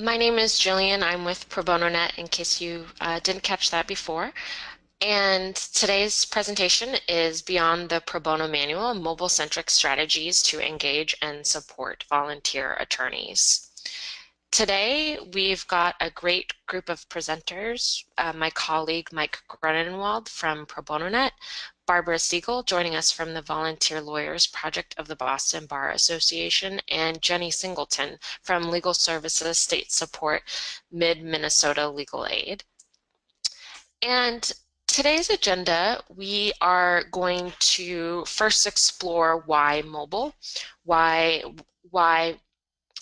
my name is Jillian. I'm with Pro Bono Net in case you uh, didn't catch that before. And today's presentation is Beyond the Pro Bono Manual, Mobile-Centric Strategies to Engage and Support Volunteer Attorneys. Today, we've got a great group of presenters. Uh, my colleague, Mike Grunenwald from Pro Bono Net, Barbara Siegel joining us from the Volunteer Lawyers Project of the Boston Bar Association, and Jenny Singleton from Legal Services State Support Mid-Minnesota Legal Aid. And today's agenda, we are going to first explore why mobile, why, why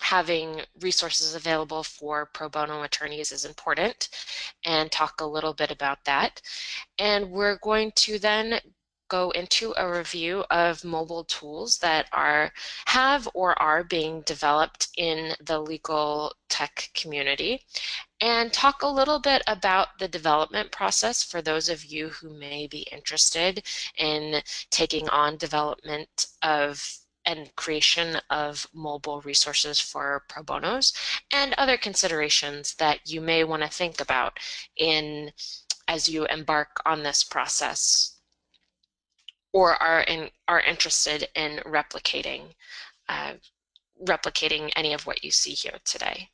having resources available for pro bono attorneys is important and talk a little bit about that. And we're going to then go into a review of mobile tools that are have or are being developed in the legal tech community. And talk a little bit about the development process for those of you who may be interested in taking on development of and creation of mobile resources for pro bonos and other considerations that you may want to think about in as you embark on this process or are in, are interested in replicating uh, replicating any of what you see here today.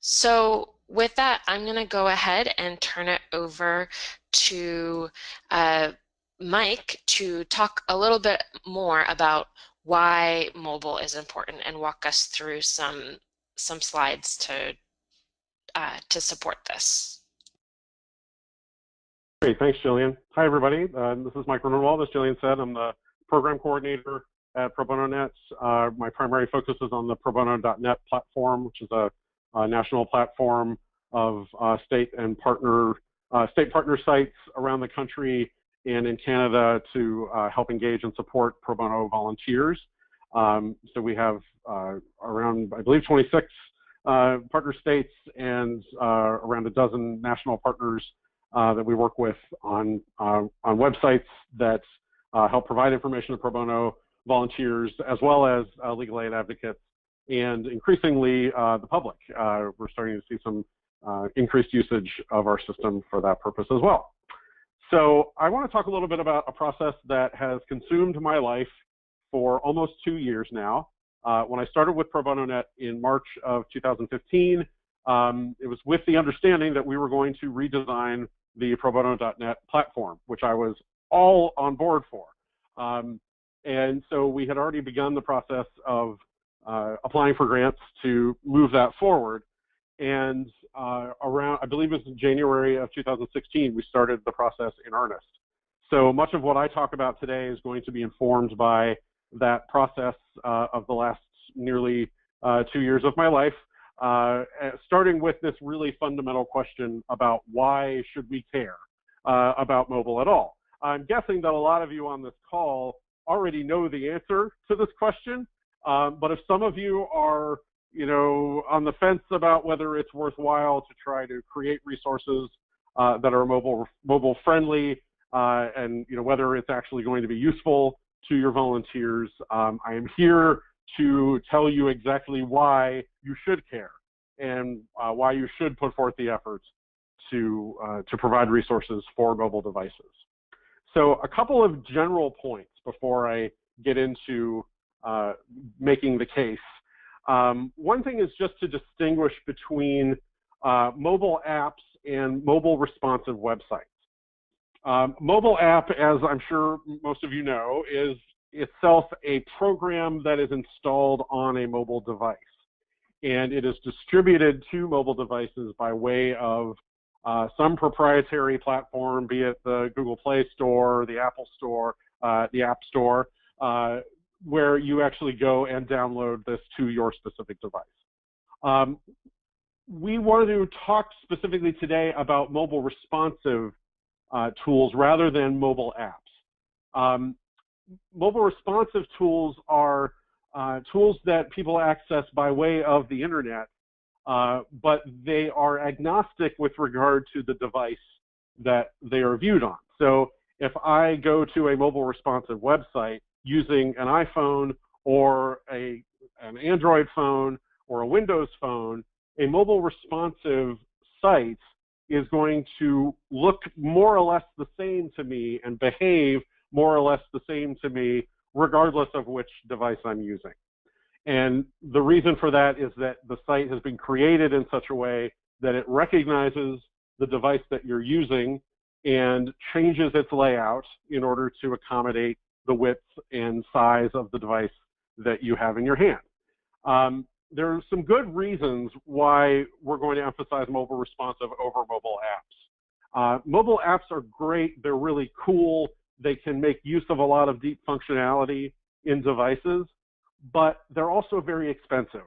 So with that, I'm going to go ahead and turn it over to uh, Mike to talk a little bit more about why mobile is important and walk us through some some slides to uh, to support this. Great, thanks, Jillian. Hi, everybody. Uh, this is Mike Grunenwald. As Jillian said, I'm the program coordinator at Pro Bono Net. Uh, my primary focus is on the Pro Bono.net platform, which is a, a national platform of uh, state and partner uh, state partner sites around the country and in Canada to uh, help engage and support pro bono volunteers. Um, so we have uh, around, I believe, 26 partner states and around a dozen national partners that we work with on, uh, on websites that uh, help provide information to pro bono volunteers as well as legal aid advocates and increasingly the public. we're starting to see some increased usage of our system for that purpose as well. So I want to talk a little bit about a process that has consumed my life for almost two years now. Uh, when I started with Pro BonoNet in March of 2015, um, it was with the understanding that we were going to redesign the probono.net platform, which I was all on board for. Um, and so we had already begun the process of uh, applying for grants to move that forward. And uh, around, I believe it was in January of 2016, we started the process in earnest. So much of what I talk about today is going to be informed by that process uh, of the last nearly uh, two years of my life uh, starting with this really fundamental question about why should we care uh, about mobile at all? I'm guessing that a lot of you on this call already know the answer to this question, um, but if some of you are you know, on the fence about whether it's worthwhile to try to create resources uh, that are mobile mobile friendly uh, and you know whether it's actually going to be useful to your volunteers. Um, I am here to tell you exactly why you should care and uh, why you should put forth the efforts to, uh, to provide resources for mobile devices. So a couple of general points before I get into uh, making the case. Um, one thing is just to distinguish between uh, mobile apps and mobile responsive websites. Um, mobile app, as I'm sure most of you know, is itself a program that is installed on a mobile device. And it is distributed to mobile devices by way of uh, some proprietary platform, be it the Google Play Store, the Apple Store, uh, the App Store, uh, where you actually go and download this to your specific device. Um, we wanted to talk specifically today about mobile responsive uh, tools rather than mobile apps. Um, mobile responsive tools are uh, tools that people access by way of the internet, uh, but they are agnostic with regard to the device that they are viewed on. So if I go to a mobile responsive website using an iPhone or a, an Android phone or a Windows phone, a mobile responsive site is going to look more or less the same to me and behave more or less the same to me regardless of which device I'm using. And the reason for that is that the site has been created in such a way that it recognizes the device that you're using and changes its layout in order to accommodate the width and size of the device that you have in your hand. Um, there are some good reasons why we're going to emphasize mobile responsive over mobile apps. Uh, mobile apps are great. They're really cool. They can make use of a lot of deep functionality in devices, but they're also very expensive.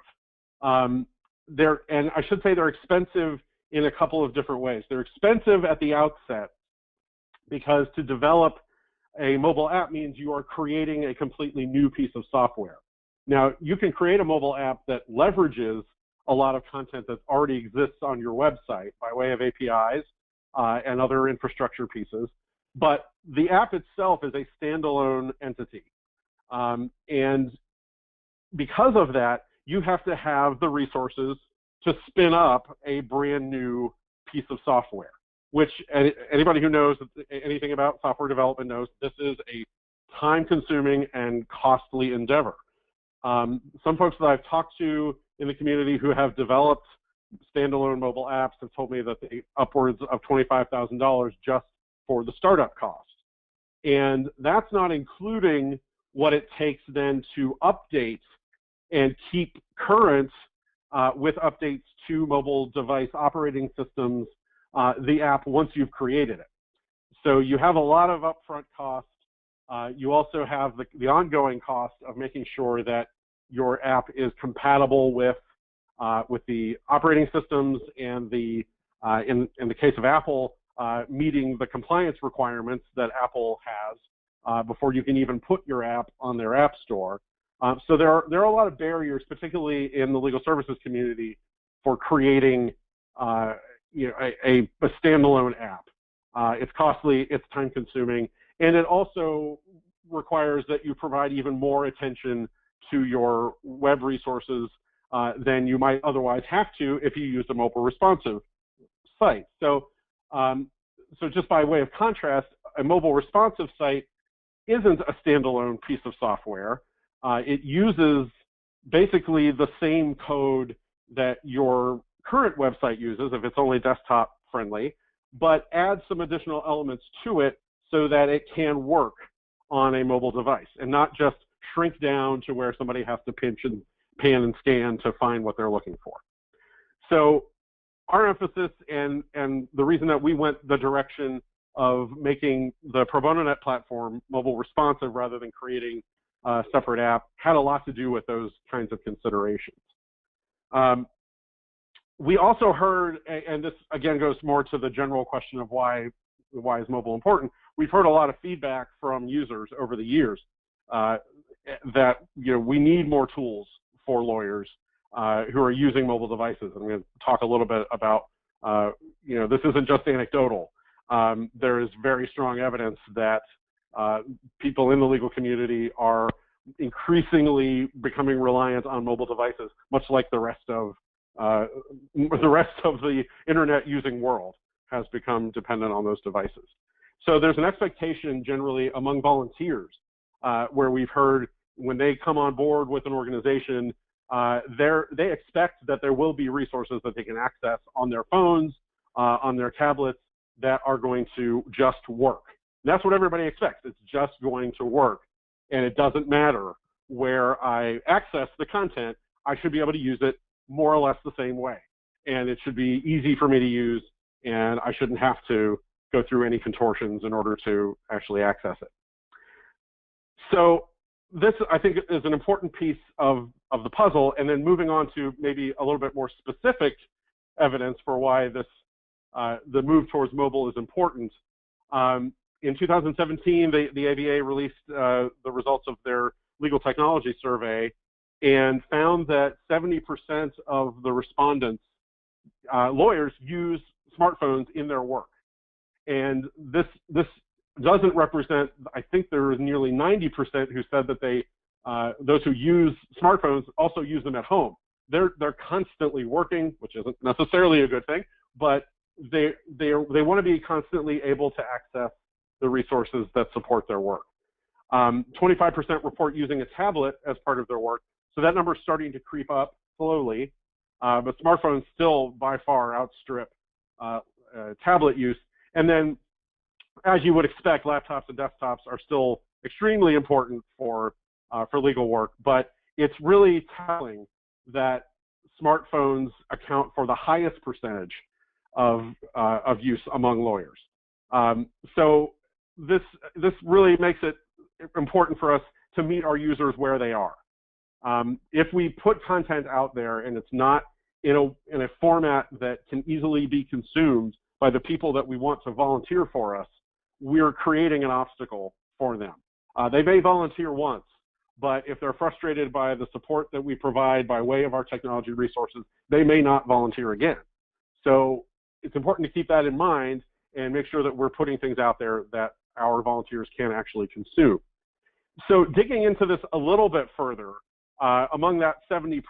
Um, they're, and I should say they're expensive in a couple of different ways. They're expensive at the outset because to develop a mobile app means you are creating a completely new piece of software. Now, you can create a mobile app that leverages a lot of content that already exists on your website by way of APIs uh, and other infrastructure pieces, but the app itself is a standalone entity. Um, and because of that, you have to have the resources to spin up a brand new piece of software, which anybody who knows anything about software development knows this is a time consuming and costly endeavor. Um, some folks that I've talked to in the community who have developed standalone mobile apps have told me that they upwards of $25,000 just for the startup cost. And that's not including what it takes then to update and keep current uh, with updates to mobile device operating systems, uh, the app once you've created it. So you have a lot of upfront costs uh, you also have the, the, ongoing cost of making sure that your app is compatible with uh, with the operating systems and the uh, in in the case of Apple uh, meeting the compliance requirements that Apple has uh, before you can even put your app on their app store. so there are there are a lot of barriers, particularly in the legal services community, for creating you know, a, a, standalone app. it's costly, it's time consuming, and it also requires that you provide even more attention to your web resources uh, than you might otherwise have to if you use a mobile responsive site. So, um, so just by way of contrast, a mobile responsive site isn't a standalone piece of software. Uh, it uses basically the same code that your current website uses if it's only desktop friendly, but adds some additional elements to it so that it can work on a mobile device and not just shrink down to where somebody has to pinch and pan and scan to find what they're looking for. So our emphasis and, and the reason that we went the direction of making the Pro Bono Net platform mobile responsive rather than creating a separate app had a lot to do with those kinds of considerations. Um, we also heard, and this again goes more to the general question of why why is mobile important? We've heard a lot of feedback from users over the years uh, that you know we need more tools for lawyers uh, who are using mobile devices. I'm going to talk a little bit about uh, you know this isn't just anecdotal. Um, there is very strong evidence that uh, people in the legal community are increasingly becoming reliant on mobile devices, much like the rest of uh, the rest of the internet using world has become dependent on those devices. So there's an expectation generally among volunteers uh, where we've heard when they come on board with an organization, uh, they expect that there will be resources that they can access on their phones, uh, on their tablets that are going to just work. And that's what everybody expects. It's just going to work. And it doesn't matter where I access the content, I should be able to use it more or less the same way. And it should be easy for me to use and I shouldn't have to go through any contortions in order to actually access it. So this, I think, is an important piece of, of the puzzle, and then moving on to maybe a little bit more specific evidence for why this, uh, the move towards mobile is important. Um, in 2017, the, the ABA released uh, the results of their legal technology survey and found that 70% of the respondents, uh, lawyers, use smartphones in their work. And this, this doesn't represent, I think there is nearly 90% who said that they, uh, those who use smartphones also use them at home. they're they're constantly working, which isn't necessarily a good thing, but they they they want to be constantly able to access the resources that support their work. 25% um, report using a tablet as part of their work, so that number is starting to creep up slowly, uh, but smartphones still by far outstrip uh, uh, tablet use. And then, as you would expect, laptops and desktops are still extremely important for uh, for legal work, but it's really telling that smartphones account for the highest percentage of, uh, of use among lawyers. Um, so this, this really makes it important for us to meet our users where they are. Um, if we put content out there and it's not in a, in a format that can easily be consumed by the people that we want to volunteer for us, we're creating an obstacle for them. Uh, they may volunteer once, but if they're frustrated by the support that we provide by way of our technology resources, they may not volunteer again. So it's important to keep that in mind and make sure that we're putting things out there that our volunteers can actually consume. So digging into this a little bit further, uh, among that 70%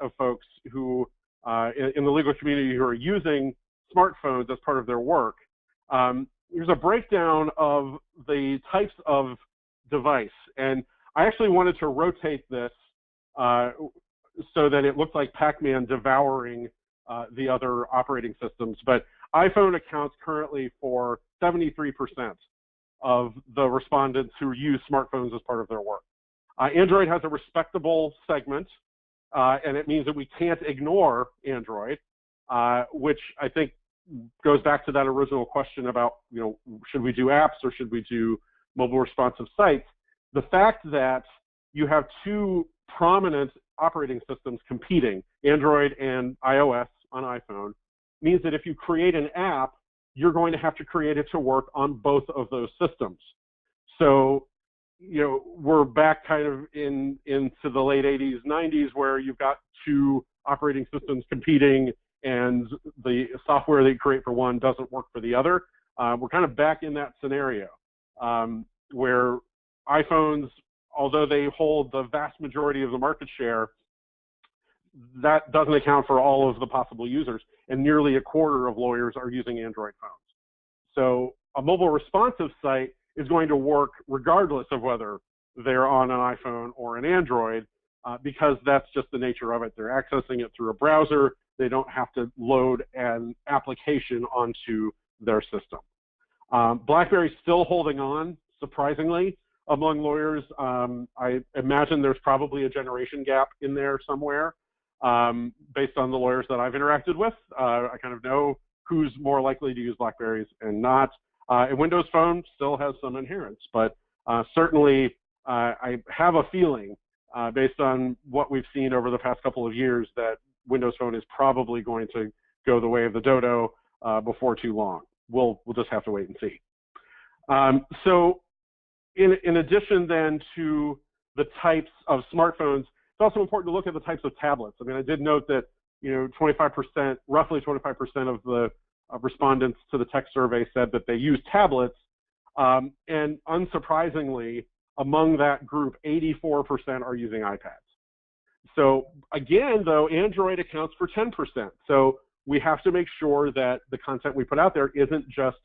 of folks who uh, in, in, the legal community who are using smartphones as part of their work, um, here's a breakdown of the types of device. And I actually wanted to rotate this uh, so that it looked like Pac-Man devouring uh, the other operating systems. But iPhone accounts currently for 73% of the respondents who use smartphones as part of their work. Uh, Android has a respectable segment, uh, and it means that we can't ignore Android, uh, which I think goes back to that original question about, you know, should we do apps or should we do mobile responsive sites? the fact that you have two prominent operating systems competing, Android and iOS on iPhone, means that if you create an app, you're going to have to create it to work on both of those systems. So, you know, we're back kind of in into the late 80s, 90s, where you've got two operating systems competing, and the software they create for one doesn't work for the other. Uh, we're kind of back in that scenario um, where iPhones, although they hold the vast majority of the market share, that doesn't account for all of the possible users, and nearly a quarter of lawyers are using Android phones. So a mobile responsive site is going to work regardless of whether they're on an iPhone or an Android, uh, because that's just the nature of it. They're accessing it through a browser. They don't have to load an application onto their system. Um, BlackBerry's still holding on, surprisingly among lawyers. Um, I imagine there's probably a generation gap in there somewhere um, based on the lawyers that I've interacted with. Uh, I kind of know who's more likely to use Blackberries and not. Uh, Windows Phone still has some inherents, but uh, certainly uh, I have a feeling uh, based on what we've seen over the past couple of years that Windows Phone is probably going to go the way of the dodo uh, before too long. We'll, we'll just have to wait and see. Um, so in, in addition then to the types of smartphones, it's also important to look at the types of tablets. I mean, I did note that, you know, 25%, roughly 25% of the uh, respondents to the tech survey said that they use tablets. Um, and unsurprisingly, among that group, 84% are using iPads. So again, though, Android accounts for 10%. So we have to make sure that the content we put out there isn't just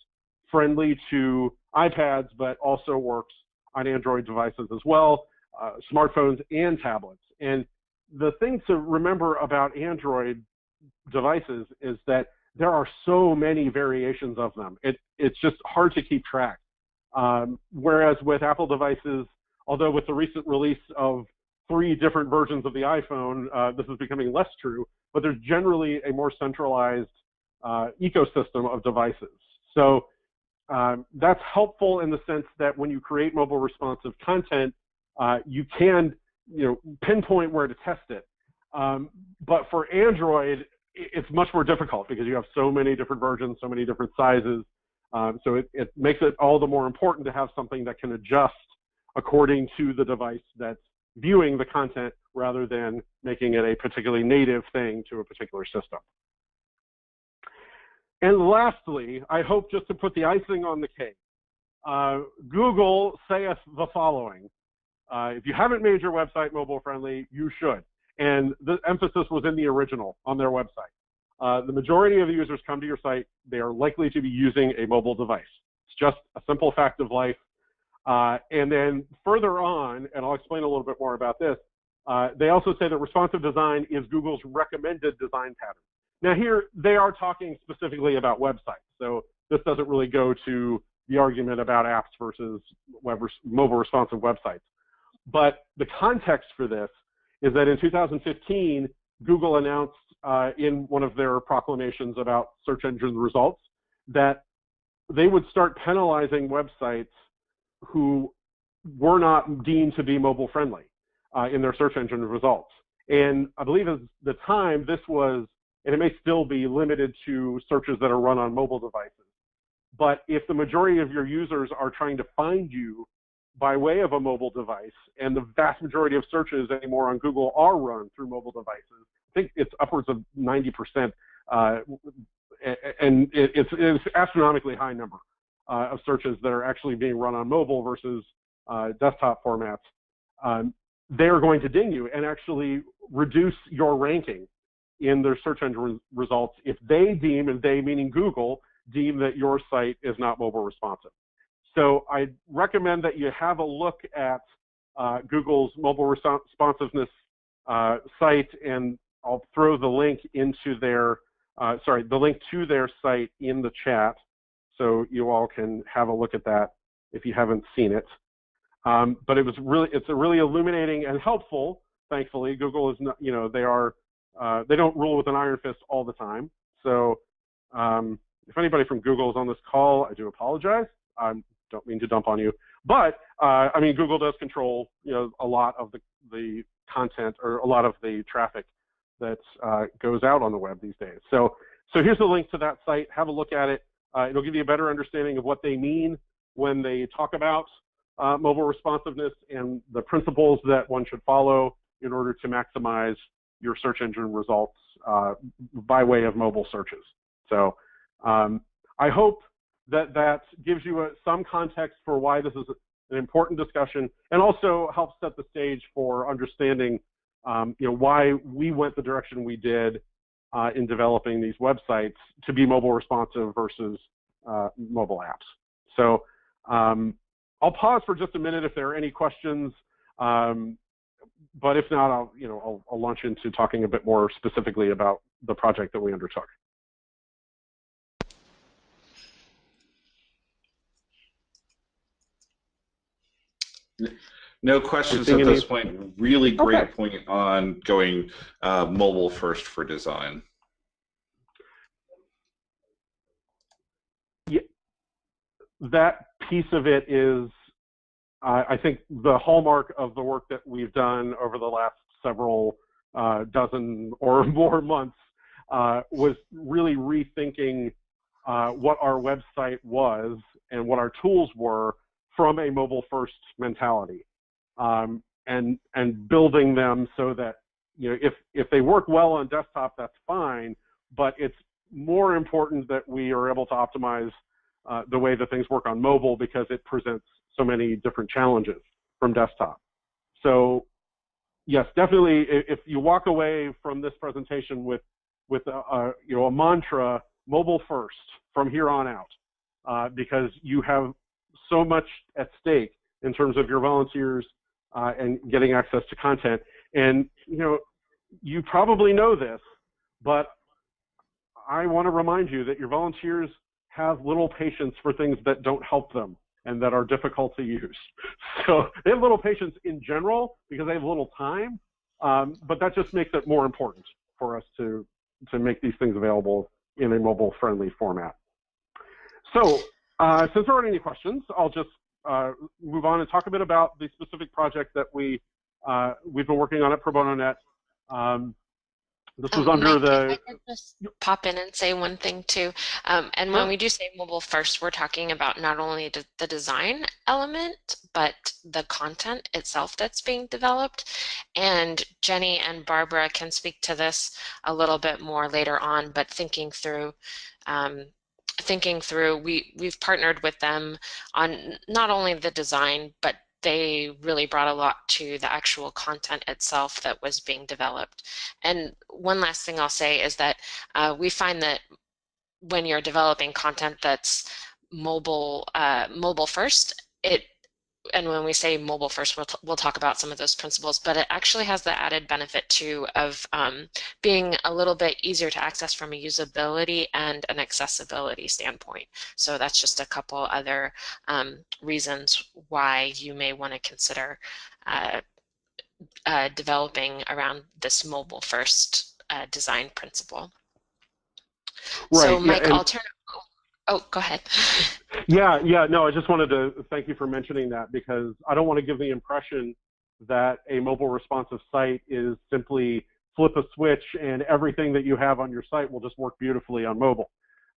friendly to iPads, but also works on Android devices as well, uh, smartphones and tablets. And the thing to remember about Android devices is that there are so many variations of them. It, it's just hard to keep track. Um, whereas with Apple devices, although with the recent release of three different versions of the iPhone, uh, this is becoming less true, but there's generally a more centralized uh, ecosystem of devices. So um, that's helpful in the sense that when you create mobile responsive content, uh, you can you know, pinpoint where to test it. Um, but for Android, it's much more difficult because you have so many different versions, so many different sizes. Um, so it, it makes it all the more important to have something that can adjust according to the device that's viewing the content rather than making it a particularly native thing to a particular system. And lastly, I hope just to put the icing on the cake, uh, Google saith the following. Uh, if you haven't made your website mobile friendly, you should. and the emphasis was in the original on their website. Uh, the majority of the users come to your site, they are likely to be using a mobile device. It's just a simple fact of life. Uh, and then further on, and I'll explain a little bit more about this, uh, they also say that responsive design is Google's recommended design pattern. Now here, they are talking specifically about websites. So this doesn't really go to the argument about apps versus web, mobile responsive websites. But the context for this is that in 2015, Google announced uh, in one of their proclamations about search engine results that they would start penalizing websites who were not deemed to be mobile friendly uh, in their search engine results. And I believe at the time this was, and it may still be limited to searches that are run on mobile devices. But if the majority of your users are trying to find you by way of a mobile device, and the vast majority of searches anymore on Google are run through mobile devices, I think it's upwards of 90%, uh, and it's, it's astronomically high number uh, of searches that are actually being run on mobile versus uh, desktop formats. Um, they're going to ding you and actually reduce your ranking in their search engine results if they deem, and they meaning Google, deem that your site is not mobile responsive. So I recommend that you have a look at uh, Google's mobile responsiveness uh, site, and I'll throw the link into their, uh, sorry, the link to their site in the chat, so you all can have a look at that if you haven't seen it. Um, but it was really, it's a really illuminating and helpful. Thankfully, Google is not, you know, they are, uh, they don't rule with an iron fist all the time. So um, if anybody from Google is on this call, I do apologize. I don't mean to dump on you, but uh, I mean Google does control, you know, a lot of the the content or a lot of the traffic that uh, goes out on the web these days. So so here's the link to that site. Have a look at it. Uh, it'll give you a better understanding of what they mean when they talk about uh, mobile responsiveness and the principles that one should follow in order to maximize your search engine results uh, by way of mobile searches. So um, I hope that that gives you a, some context for why this is an important discussion and also helps set the stage for understanding um, you know, why we went the direction we did uh, in developing these websites to be mobile responsive versus uh, mobile apps. So um, I'll pause for just a minute if there are any questions. Um, but if not, I'll, you know, I'll, I'll launch into talking a bit more specifically about the project that we undertook. No questions at this point. Really great okay. point on going uh, mobile first for design. Yeah, that piece of it is, uh, I think, the hallmark of the work that we've done over the last several uh, dozen or more months uh, was really rethinking uh, what our website was and what our tools were from a mobile first mentality um, and and building them so that you know if if they work well on desktop that's fine but it's more important that we are able to optimize uh, the way that things work on mobile because it presents so many different challenges from desktop. So yes definitely if you walk away from this presentation with with a, a you know a mantra mobile first from here on out uh, because you have so much at stake in terms of your volunteers uh, and getting access to content. And you know, you probably know this, but I want to remind you that your volunteers have little patience for things that don't help them and that are difficult to use. So they have little patience in general because they have little time, um, but that just makes it more important for us to to make these things available in a mobile-friendly format. So uh, since there aren't any questions, I'll just uh, move on and talk a bit about the specific project that we uh, we've been working on at Pro Bono Net. Um, this was um, under the. I just pop in and say one thing too. Um, and when we do say mobile first, we're talking about not only the design element, but the content itself that's being developed. And Jenny and Barbara can speak to this a little bit more later on, but thinking through um, thinking through, we, we've partnered with them on not only the design, but they really brought a lot to the actual content itself that was being developed. And one last thing I'll say is that uh, we find that when you're developing content that's mobile uh, mobile first, it and when we say mobile first, we'll, we'll talk about some of those principles, but it actually has the added benefit too of um, being a little bit easier to access from a usability and an accessibility standpoint. So that's just a couple other um, reasons why you may want to consider uh, uh, developing around this mobile first uh, design principle. Right. So Mike, yeah, I'll turn Oh, go ahead. yeah, yeah, no, I just wanted to thank you for mentioning that because I don't want to give the impression that a mobile responsive site is simply flip a switch and everything that you have on your site will just work beautifully on mobile.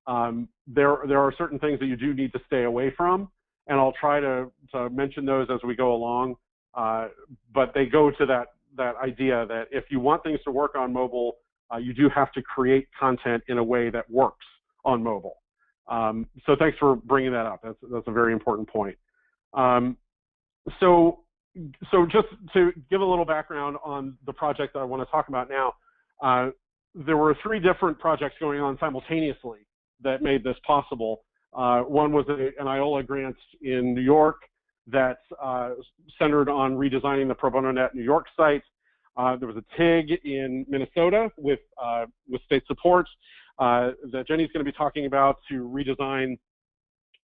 Um, there, there are certain things that you do need to stay away from, and I'll try to, to mention those as we go along. Uh, but they go to that, that idea that if you want things to work on mobile, uh, you do have to create content in a way that works on mobile. Um, so thanks for bringing that up. That's, that's a very important point. Um, so, so just to give a little background on the project that I want to talk about now, uh, there were three different projects going on simultaneously that made this possible. Uh, one was a, an IOLA grant in New York that uh, centered on redesigning the Pro Bono Net New York site. Uh, there was a TIG in Minnesota with, uh, with state support uh, that Jenny's going to be talking about to redesign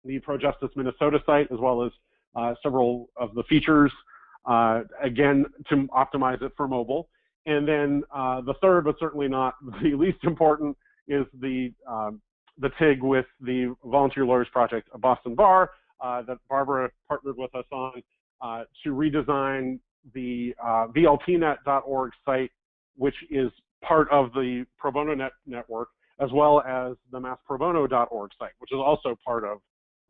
the ProJustice Minnesota site as well as uh, several of the features, uh, again, to optimize it for mobile. And then uh, the third, but certainly not the least important, is the, um, the TIG with the Volunteer Lawyers Project of Boston Bar uh, that Barbara partnered with us on uh, to redesign the VLPnet.org site, which is part of the Pro Bono Net network, as well as the massprobono.org site, which is also part of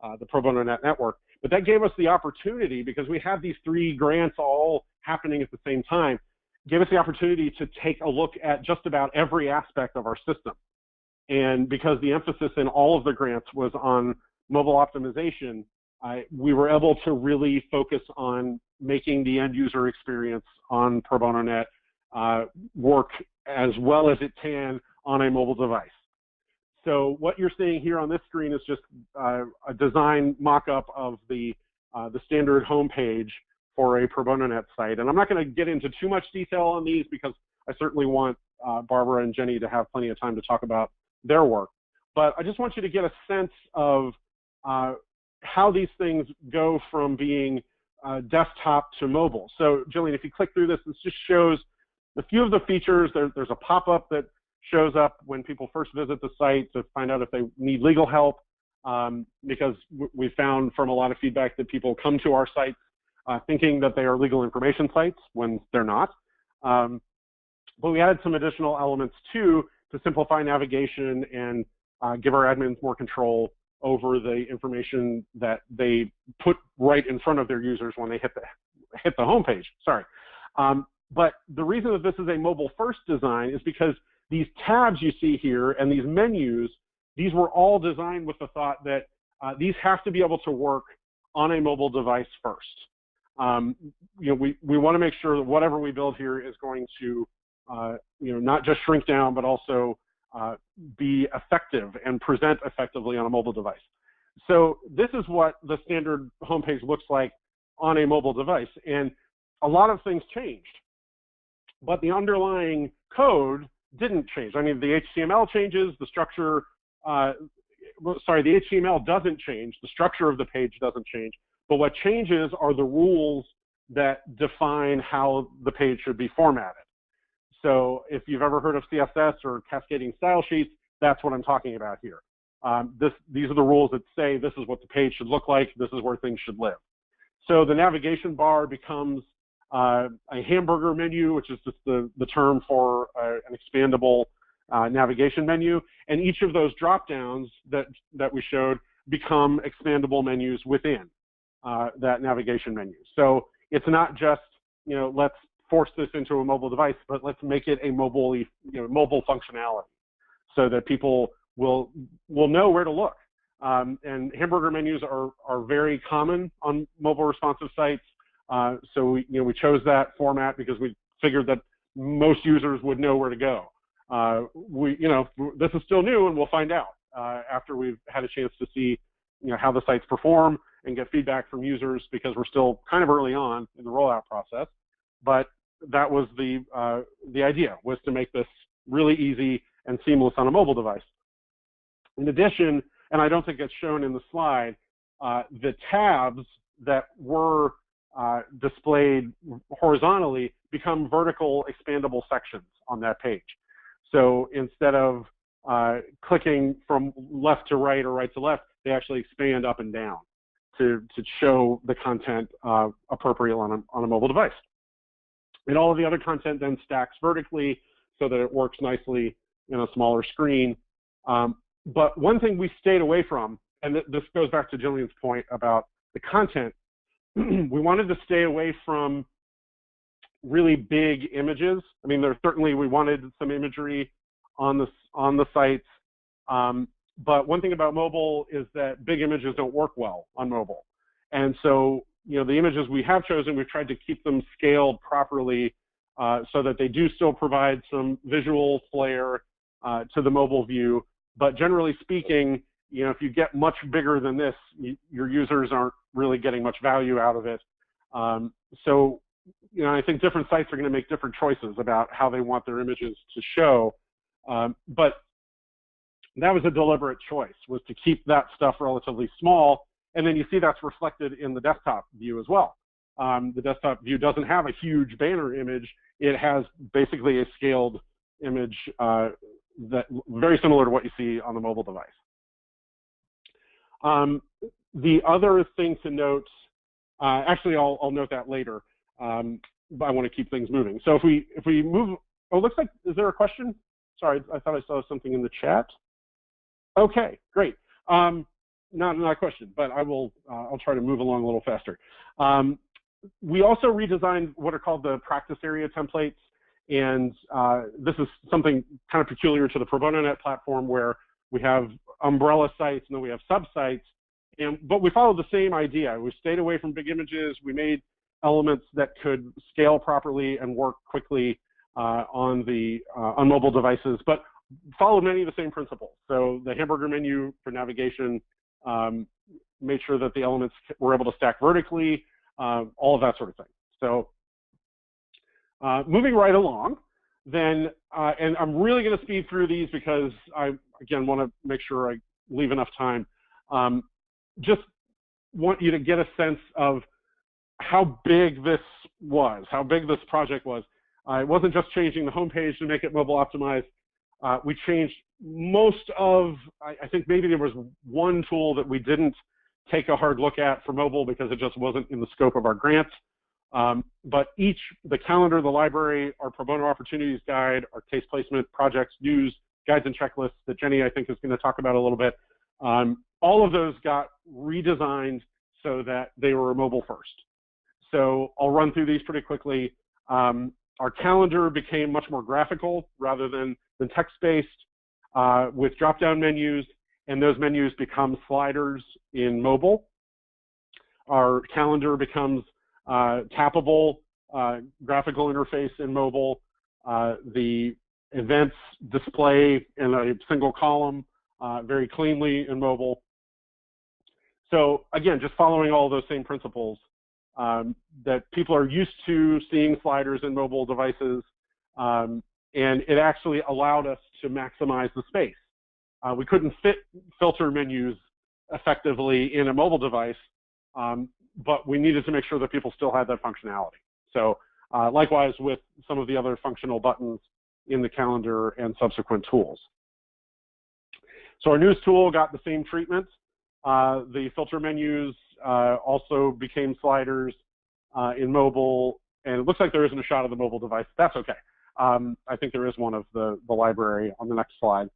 uh, the Pro Bono Net network. But that gave us the opportunity, because we had these three grants all happening at the same time, gave us the opportunity to take a look at just about every aspect of our system. And because the emphasis in all of the grants was on mobile optimization, I, we were able to really focus on making the end user experience on Pro Bono Net uh, work as well as it can on a mobile device. So what you're seeing here on this screen is just uh, a design mock-up of the, uh, the standard homepage for a Pro Bono Net site. And I'm not going to get into too much detail on these because I certainly want uh, Barbara and Jenny to have plenty of time to talk about their work. But I just want you to get a sense of uh, how these things go from being uh, desktop to mobile. So Jillian, if you click through this, this just shows a few of the features. There, there's a pop-up that shows up when people first visit the site to find out if they need legal help, um, because we found from a lot of feedback that people come to our sites uh, thinking that they are legal information sites when they're not. Um, but we added some additional elements too to simplify navigation and uh, give our admins more control over the information that they put right in front of their users when they hit the hit the homepage. Sorry. Um, but the reason that this is a mobile first design is because these tabs you see here and these menus, these were all designed with the thought that uh, these have to be able to work on a mobile device first. Um, you know, we, we want to make sure that whatever we build here is going to, uh, you know, not just shrink down, but also uh, be effective and present effectively on a mobile device. So this is what the standard homepage looks like on a mobile device. And a lot of things changed, but the underlying code didn't change. I mean, the HTML changes, the structure, uh, sorry, the HTML doesn't change, the structure of the page doesn't change, but what changes are the rules that define how the page should be formatted. So if you've ever heard of CSS or cascading style sheets, that's what I'm talking about here. Um, this, these are the rules that say this is what the page should look like, this is where things should live. So the navigation bar becomes uh, a hamburger menu, which is just the, the term for uh, an expandable uh, navigation menu. And each of those drop downs that, that we showed become expandable menus within uh, that navigation menu. So it's not just, you know, let's force this into a mobile device, but let's make it a mobile, you know, mobile functionality so that people will, will know where to look. Um, and hamburger menus are, are very common on mobile responsive sites. Uh, so we, you know, we chose that format because we figured that most users would know where to go. Uh, we, you know, this is still new, and we'll find out uh, after we've had a chance to see, you know, how the sites perform and get feedback from users because we're still kind of early on in the rollout process. But that was the uh, the idea was to make this really easy and seamless on a mobile device. In addition, and I don't think it's shown in the slide, uh, the tabs that were uh, displayed horizontally become vertical expandable sections on that page. So instead of uh, clicking from left to right or right to left, they actually expand up and down to, to show the content uh, appropriate on a, on a mobile device. And all of the other content then stacks vertically so that it works nicely in a smaller screen. Um, but one thing we stayed away from, and th this goes back to Jillian's point about the content, we wanted to stay away from really big images. I mean, there certainly we wanted some imagery on the on the sites, um, but one thing about mobile is that big images don't work well on mobile, and so you know the images we have chosen, we've tried to keep them scaled properly uh, so that they do still provide some visual flair uh, to the mobile view. But generally speaking, you know, if you get much bigger than this, you, your users aren't really getting much value out of it. Um, so, you know, I think different sites are going to make different choices about how they want their images to show. Um, but that was a deliberate choice, was to keep that stuff relatively small. And then you see that's reflected in the desktop view as well. Um, the desktop view doesn't have a huge banner image. It has basically a scaled image uh, that very similar to what you see on the mobile device. Um, the other thing to note, uh, actually, I'll, I'll, note that later, um, but I want to keep things moving. So if we if we move, oh, looks like is there a question? Sorry, I thought I saw something in the chat. Okay, great. Um, not not a question, but I will uh, I'll try to move along a little faster. Um, we also redesigned what are called the practice area templates. And uh, this is something kind of peculiar to the Pro Bono Net platform where we have umbrella sites and then we have sub-sites. And, but we followed the same idea. We stayed away from big images. We made elements that could scale properly and work quickly uh, on the uh, on mobile devices, but followed many of the same principles. So the hamburger menu for navigation um, made sure that the elements were able to stack vertically, uh, all of that sort of thing. So uh, moving right along, then, uh, and I'm really going to speed through these because I, again, want to make sure I leave enough time. Um, just want you to get a sense of how big this was, how big this project was. Uh, it wasn't just changing the homepage to make it mobile optimized. Uh, we changed most of, I, I, think maybe there was one tool that we didn't take a hard look at for mobile because it just wasn't in the scope of our grant. Um, but each, the calendar, the library, our pro bono opportunities guide, our case placement, projects, news, guides and checklists that Jenny, I think, is going to talk about a little bit, um, all of those got redesigned so that they were mobile first. So I'll run through these pretty quickly. Um, our calendar became much more graphical rather than, than text-based uh, with drop-down menus, and those menus become sliders in mobile. Our calendar becomes uh, tappable uh, graphical interface in mobile, uh, the events display in a single column very cleanly in mobile. So again, just following all those same principles um, that people are used to seeing sliders in mobile devices, um, and it actually allowed us to maximize the space. Uh, we couldn't fit filter menus effectively in a mobile device, um, but we needed to make sure that people still had that functionality. So uh, likewise with some of the other functional buttons in the calendar and subsequent tools. So our news tool got the same treatment. Uh, the filter menus uh, also became sliders uh, in mobile, and it looks like there isn't a shot of the mobile device. That's okay. Um, I think there is one of the, the library on the next slide.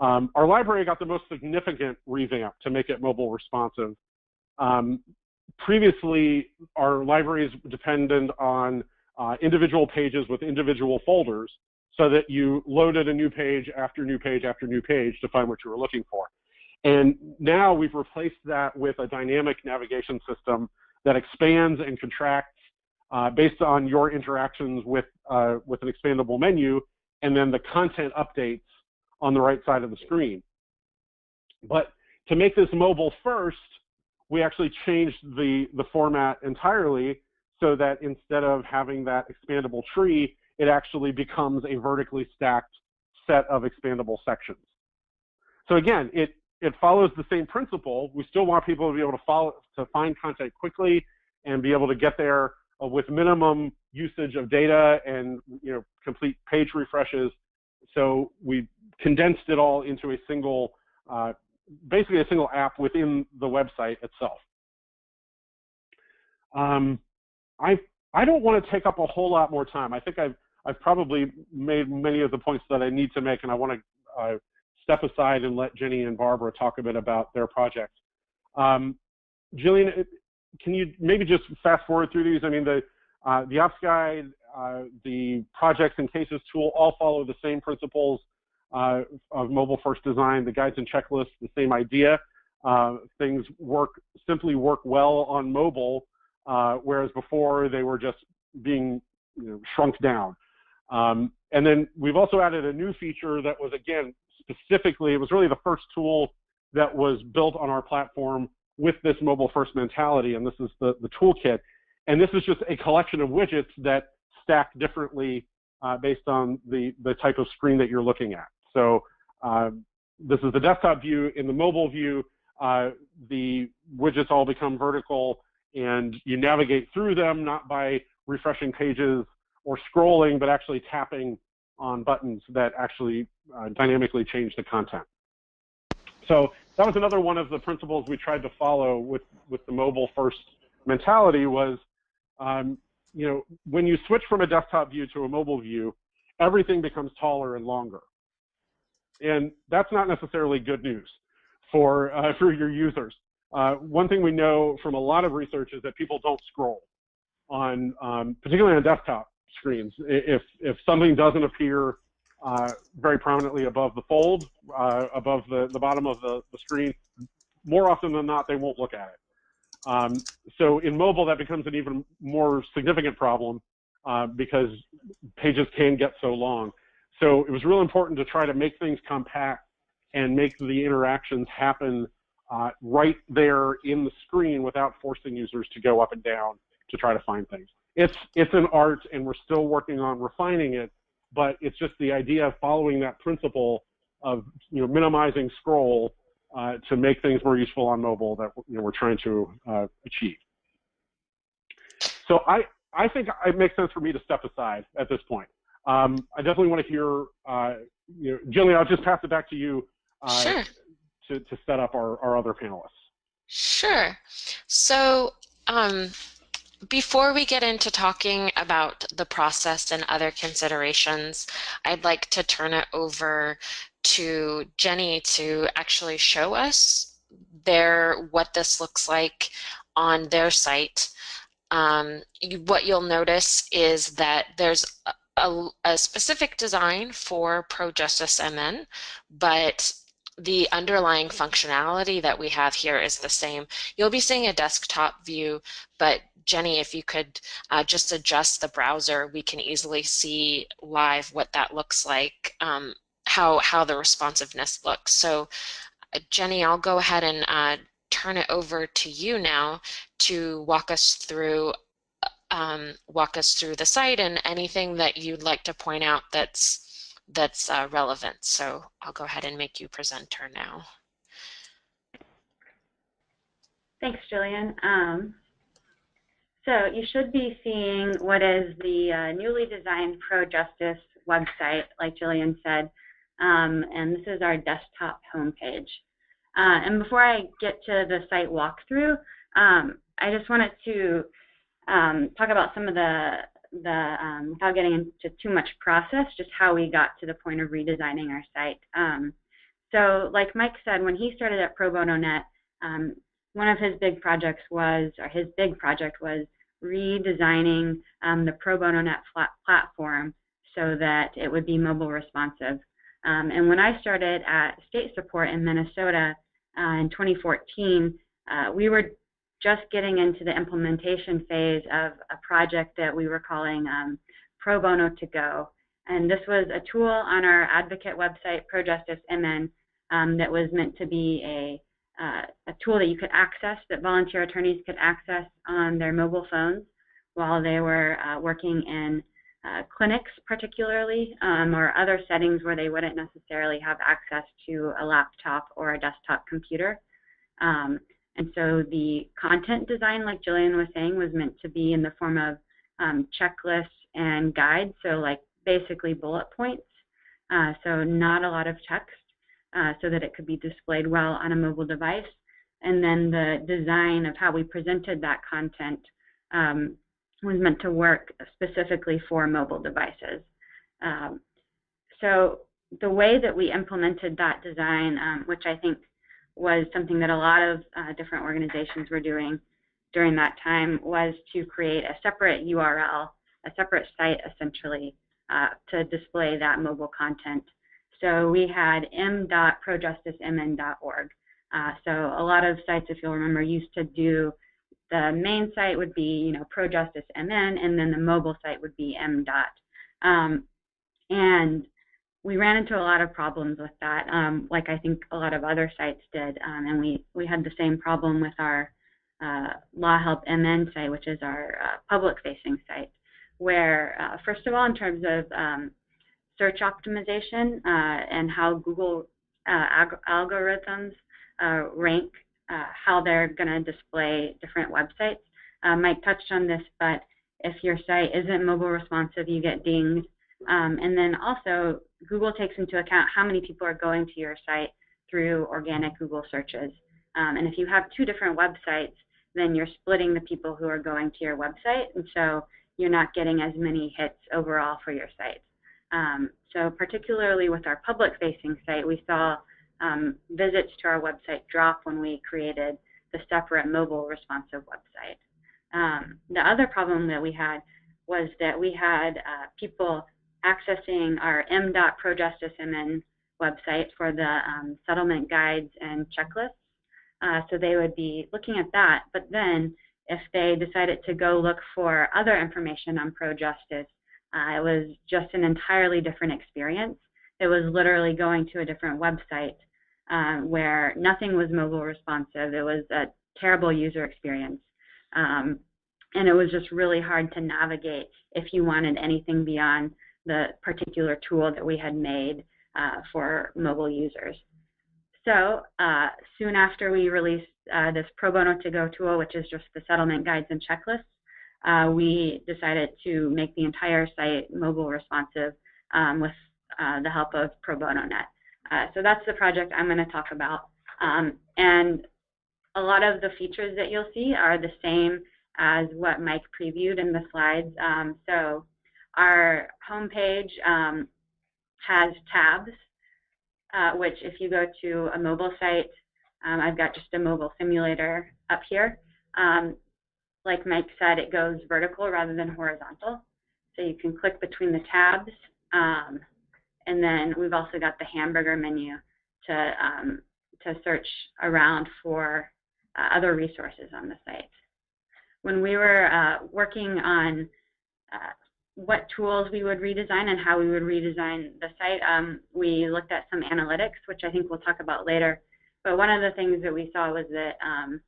Um, our library got the most significant revamp to make it mobile responsive. Um, previously, our libraries depended on uh, individual pages with individual folders so that you loaded a new page after new page after new page to find what you were looking for. And now we've replaced that with a dynamic navigation system that expands and contracts uh, based on your interactions with, uh, with an expandable menu, and then the content updates on the right side of the screen. But to make this mobile first, we actually changed the, the format entirely so that instead of having that expandable tree, it actually becomes a vertically stacked set of expandable sections. So again, it, it follows the same principle. We still want people to be able to follow, to find content quickly and be able to get there uh, with minimum usage of data and you know complete page refreshes. So we condensed it all into a single, uh, basically a single app within the website itself. Um, I I don't want to take up a whole lot more time. I think I've I've probably made many of the points that I need to make, and I want to uh, step aside and let Jenny and Barbara talk a bit about their projects. Um, Jillian, can you maybe just fast forward through these? I mean, the uh, the ops guide, uh, the projects and cases tool all follow the same principles uh, of mobile first design. The guides and checklists, the same idea. Uh, things work simply work well on mobile, uh, whereas before they were just being you know, shrunk down. Um, and then we've also added a new feature that was again specifically, it was really the first tool that was built on our platform with this mobile first mentality, and this is the, the toolkit. And this is just a collection of widgets that stack differently uh, based on the, the type of screen that you're looking at. So uh, this is the desktop view. In the mobile view, uh, the widgets all become vertical and you navigate through them not by refreshing pages or scrolling, but actually tapping on buttons that actually uh, dynamically change the content. So that was another one of the principles we tried to follow with, with the mobile first mentality was, um, you know, when you switch from a desktop view to a mobile view, everything becomes taller and longer. And that's not necessarily good news for, uh, for your users. Uh, one thing we know from a lot of research is that people don't scroll on, um, particularly on desktop screens. If, if something doesn't appear uh, very prominently above the fold, uh, above the, the bottom of the, the screen, more often than not, they won't look at it. Um, so in mobile, that becomes an even more significant problem uh, because pages can get so long. So it was real important to try to make things compact and make the interactions happen uh, right there in the screen without forcing users to go up and down to try to find things. It's, it's an art and we're still working on refining it, but it's just the idea of following that principle of you know, minimizing scroll uh, to make things more useful on mobile that you know, we're trying to uh, achieve. So I, I think it makes sense for me to step aside at this point. Um, I definitely want to hear, uh, you know, Jillian, I'll just pass it back to you uh, sure. to, to set up our, our other panelists. Sure. So um, before we get into talking about the process and other considerations, I'd like to turn it over to Jenny to actually show us their what this looks like on their site. Um, you, what you'll notice is that there's a, a, specific design for ProJustice MN, but the underlying functionality that we have here is the same. You'll be seeing a desktop view, but Jenny, if you could uh, just adjust the browser, we can easily see live what that looks like, um, how, how the responsiveness looks. So uh, Jenny, I'll go ahead and uh, turn it over to you now to walk us through um, walk us through the site and anything that you'd like to point out that's that's uh, relevant. So I'll go ahead and make you presenter now. Thanks, Jillian. Um, so you should be seeing what is the uh, newly designed Pro Justice website, like Jillian said, um, and this is our desktop homepage. Uh, and before I get to the site walkthrough, um, I just wanted to um, talk about some of the, the um, without getting into too much process, just how we got to the point of redesigning our site. Um, so like Mike said, when he started at Pro Bono Net, um, one of his big projects was, or his big project was redesigning um, the Pro Bono Net platform so that it would be mobile responsive. Um, and when I started at state support in Minnesota uh, in 2014, uh, we were just getting into the implementation phase of a project that we were calling um, Pro Bono to Go. And this was a tool on our advocate website, ProJustice MN, um, that was meant to be a, uh, a tool that you could access, that volunteer attorneys could access on their mobile phones while they were uh, working in uh, clinics particularly, um, or other settings where they wouldn't necessarily have access to a laptop or a desktop computer. Um, and so the content design, like Jillian was saying, was meant to be in the form of um, checklists and guides, so like basically bullet points, uh, so not a lot of text, uh, so that it could be displayed well on a mobile device. And then the design of how we presented that content um, was meant to work specifically for mobile devices. Um, so the way that we implemented that design, um, which I think was something that a lot of uh, different organizations were doing during that time, was to create a separate URL, a separate site essentially, uh, to display that mobile content. So we had m.projusticemn.org. Uh, so a lot of sites, if you'll remember, used to do the main site would be, you know, ProJusticeMN, and then the mobile site would be M. Dot. Um, and we ran into a lot of problems with that, um, like I think a lot of other sites did, um, and we, we had the same problem with our uh, Law Help MN site, which is our uh, public-facing site, where, uh, first of all, in terms of um, search optimization uh, and how Google uh, algorithms uh, rank how they're going to display different websites. Mike touched on this, but if your site isn't mobile responsive, you get dinged. Um, and then also, Google takes into account how many people are going to your site through organic Google searches. Um, and if you have two different websites, then you're splitting the people who are going to your website, and so you're not getting as many hits overall for your site. Um, so particularly with our public-facing site, we saw um, visits to our website drop when we created the separate mobile responsive website. Um, the other problem that we had was that we had uh, people accessing our m.projusticemn website for the um, settlement guides and checklists. Uh, so they would be looking at that, but then if they decided to go look for other information on ProJustice, uh, it was just an entirely different experience. It was literally going to a different website um, where nothing was mobile responsive. It was a terrible user experience. Um, and it was just really hard to navigate if you wanted anything beyond the particular tool that we had made uh, for mobile users. So uh, soon after we released uh, this Pro Bono to Go tool, which is just the settlement guides and checklists, uh, we decided to make the entire site mobile responsive um, with uh, the help of Pro Bono Net. Uh, so that's the project I'm going to talk about. Um, and a lot of the features that you'll see are the same as what Mike previewed in the slides. Um, so our homepage um, has tabs, uh, which if you go to a mobile site, um, I've got just a mobile simulator up here. Um, like Mike said, it goes vertical rather than horizontal. So you can click between the tabs. Um, and then we've also got the hamburger menu to, um, to search around for uh, other resources on the site. When we were uh, working on uh, what tools we would redesign and how we would redesign the site, um, we looked at some analytics, which I think we'll talk about later. But one of the things that we saw was that um,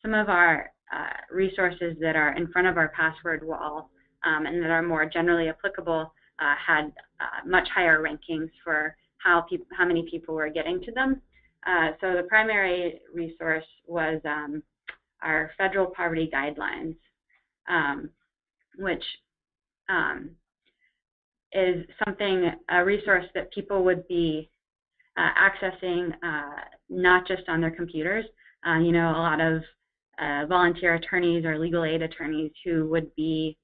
some of our uh, resources that are in front of our password wall um, and that are more generally applicable uh, had uh, much higher rankings for how, how many people were getting to them. Uh, so the primary resource was um, our federal poverty guidelines, um, which um, is something, a resource that people would be uh, accessing uh, not just on their computers. Uh, you know, a lot of volunteer attorneys or legal aid attorneys who would be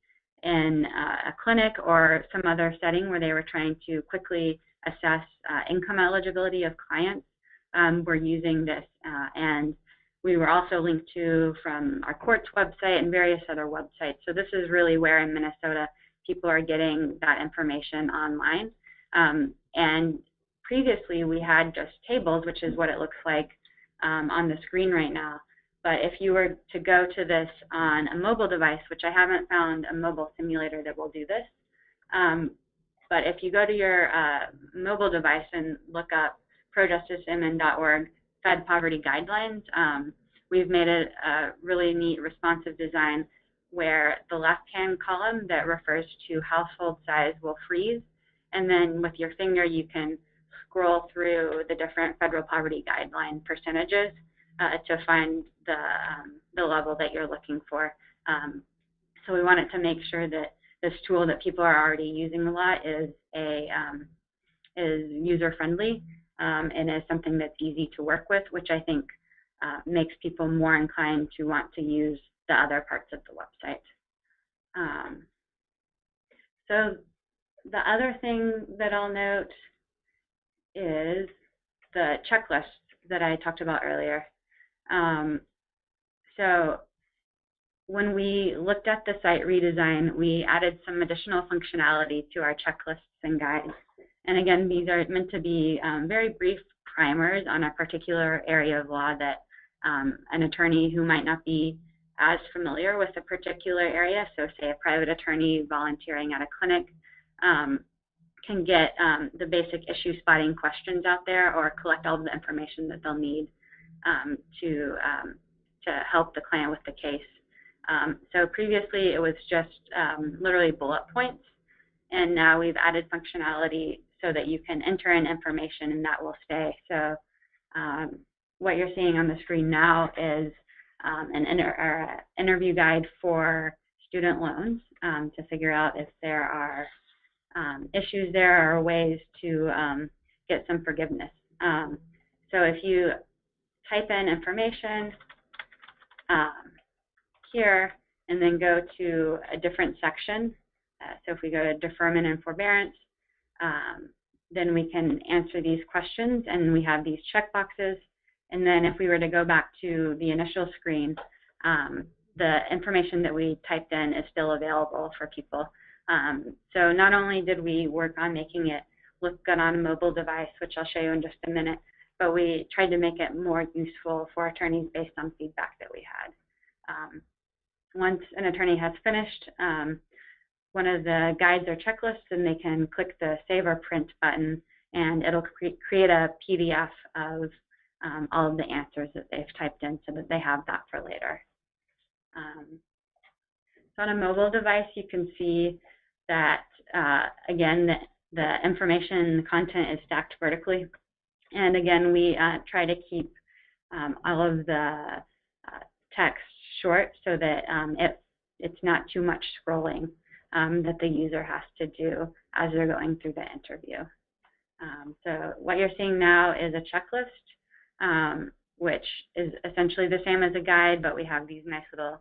in uh, a clinic or some other setting where they were trying to quickly assess uh, income eligibility of clients um, were using this. Uh, and we were also linked to from our court's website and various other websites. So this is really where in Minnesota people are getting that information online. Um, and previously we had just tables, which is what it looks like um, on the screen right now. but if you were to go to this on a mobile device, which I haven't found a mobile simulator that will do this, um, but if you go to your uh, mobile device and look up projusticemn.org Fed Poverty Guidelines, um, we've made a, a really neat responsive design where the left-hand column that refers to household size will freeze, and then with your finger you can scroll through the different federal poverty guideline percentages uh, to find the, um, the level that you're looking for. Um, so we wanted to make sure that this tool that people are already using a lot is a um, is user friendly um, and is something that's easy to work with, which I think uh, makes people more inclined to want to use the other parts of the website. Um, so the other thing that I'll note is the checklist that I talked about earlier. Um, so when we looked at the site redesign, we added some additional functionality to our checklists and guides. And again, these are meant to be um, very brief primers on a particular area of law that um, an attorney who might not be as familiar with a particular area, so say a private attorney volunteering at a clinic, um, can get um, the basic issue spotting questions out there or collect all the information that they'll need um, to, um, to help the client with the case. Um, so previously it was just um, literally bullet points, and now we've added functionality so that you can enter in information and that will stay. So what you're seeing on the screen now is um, an inter interview guide for student loans um, to figure out if there are um, issues there or ways to um, get some forgiveness. Um, so if you type in information um, here and then go to a different section, uh, so if we go to deferment and forbearance, then we can answer these questions and we have these check boxes and then if we were to go back to the initial screen, um, the information that we typed in is still available for people. Um, so not only did we work on making it look good on a mobile device, which I'll show you in just a minute, but we tried to make it more useful for attorneys based on feedback that we had. Um, once an attorney has finished um, one of the guides or checklists, then they can click the Save or Print button, and it'll cre create a PDF of um, all of the answers that they've typed in so that they have that for later. Um, so on a mobile device, you can see that, uh, again, the, the information content is stacked vertically. And again, we uh, try to keep um, all of the uh, text short so that um, it, it's not too much scrolling um, that the user has to do as they're going through the interview. Um, so what you're seeing now is a checklist um, which is essentially the same as a guide, but we have these nice little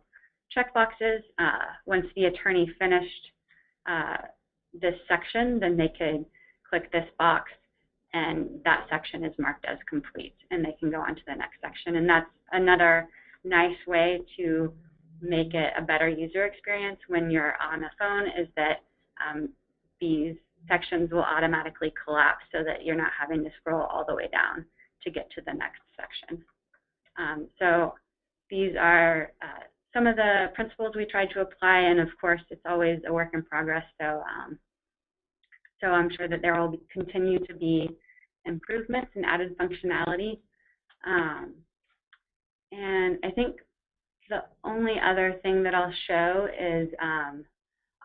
check boxes. Uh, once the attorney finished uh, this section, then they could click this box and that section is marked as complete and they can go on to the next section. And that's another nice way to make it a better user experience when you're on a phone is that um, these sections will automatically collapse so that you're not having to scroll all the way down to get to the next section. Um, so these are uh, some of the principles we tried to apply, and of course, it's always a work in progress. So, um, so I'm sure that there will be, continue to be improvements and added functionality. Um, and I think the only other thing that I'll show is um,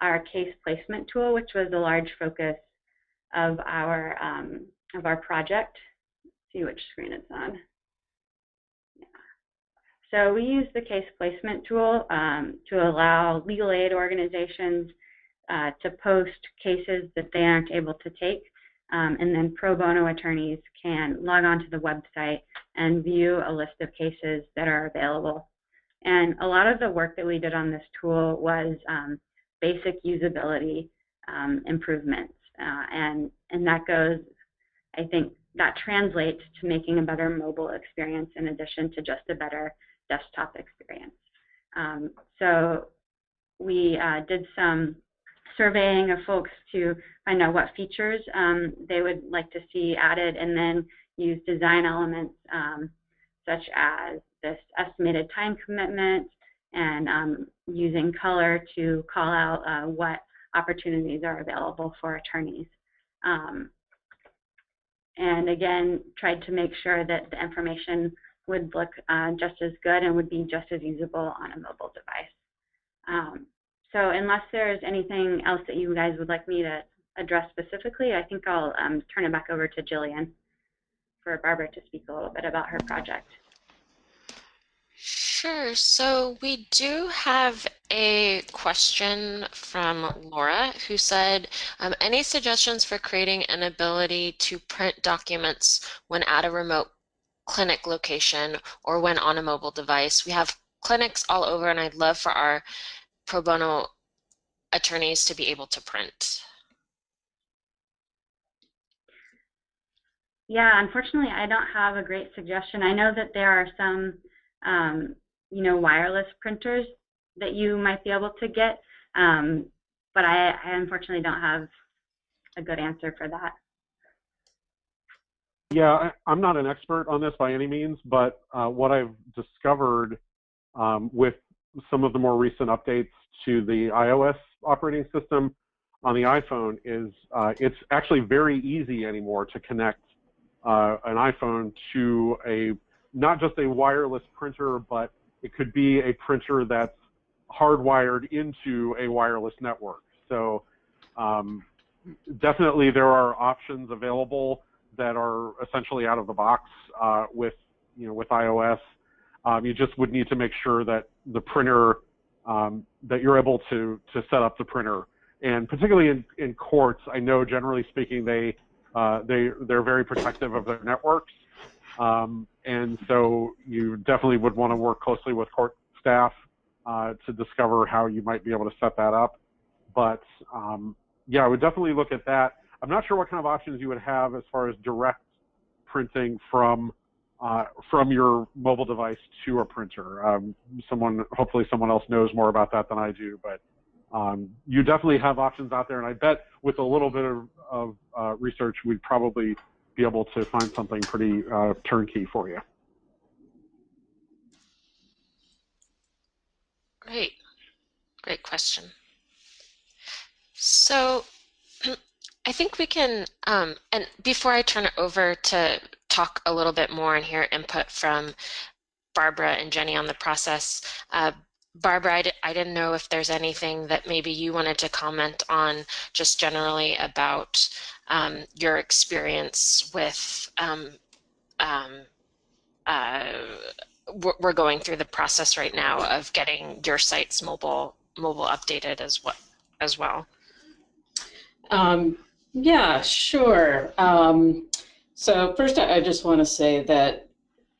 our case placement tool, which was a large focus of our um, of our project see which screen it's on. So we use the case placement tool um, to allow legal aid organizations uh, to post cases that they aren't able to take. Um, and then pro bono attorneys can log on to the website and view a list of cases that are available. And a lot of the work that we did on this tool was um, basic usability um, improvements. Uh, and, and that goes, I think, that translates to making a better mobile experience in addition to just a better desktop experience. Um, so we uh, did some surveying of folks to find out what features um, they would like to see added and then use design elements um, such as this estimated time commitment and um, using color to call out uh, what opportunities are available for attorneys. Um, and again, tried to make sure that the information would look uh, just as good and would be just as usable on a mobile device. Um, so unless there's anything else that you guys would like me to address specifically, I think I'll um, turn it back over to Jillian for Barbara to speak a little bit about her project. Sure. So we do have a question from Laura who said, um, any suggestions for creating an ability to print documents when at a remote clinic location or when on a mobile device? We have clinics all over and I'd love for our pro bono attorneys to be able to print. Yeah, unfortunately, I don't have a great suggestion. I know that there are some, um, you know, wireless printers that you might be able to get, um, but I, I unfortunately don't have a good answer for that. Yeah, I, am not an expert on this by any means, but uh, what I've discovered um, with some of the more recent updates to the iOS operating system on the iPhone is uh, it's actually very easy anymore to connect uh, an iPhone to a not just a wireless printer, but it could be a printer that's hardwired into a wireless network. So um, definitely there are options available that are essentially out of the box uh, with you know with iOS. Um, you just would need to make sure that the printer um, that you're able to to set up the printer. And particularly in, in courts, I know generally speaking they uh, they they're very protective of their networks, um, and so you definitely would want to work closely with court staff uh, to discover how you might be able to set that up. But um, yeah, I would definitely look at that. I'm not sure what kind of options you would have as far as direct printing from uh, from your mobile device to a printer. Um, someone, hopefully, someone else knows more about that than I do, but um, you definitely have options out there, and I bet with a little bit of, of uh, research, we'd probably be able to find something pretty uh, turnkey for you. Great, great question. So I think we can, um, and before I turn it over to talk a little bit more and hear input from Barbara and Jenny on the process, uh, Barbara, I d- I didn't know if there's anything that maybe you wanted to comment on just generally about um, your experience with. Um, um, uh, we're going through the process right now of getting your site's mobile mobile updated as well. As well. Um, yeah, sure. Um, so first, I just want to say that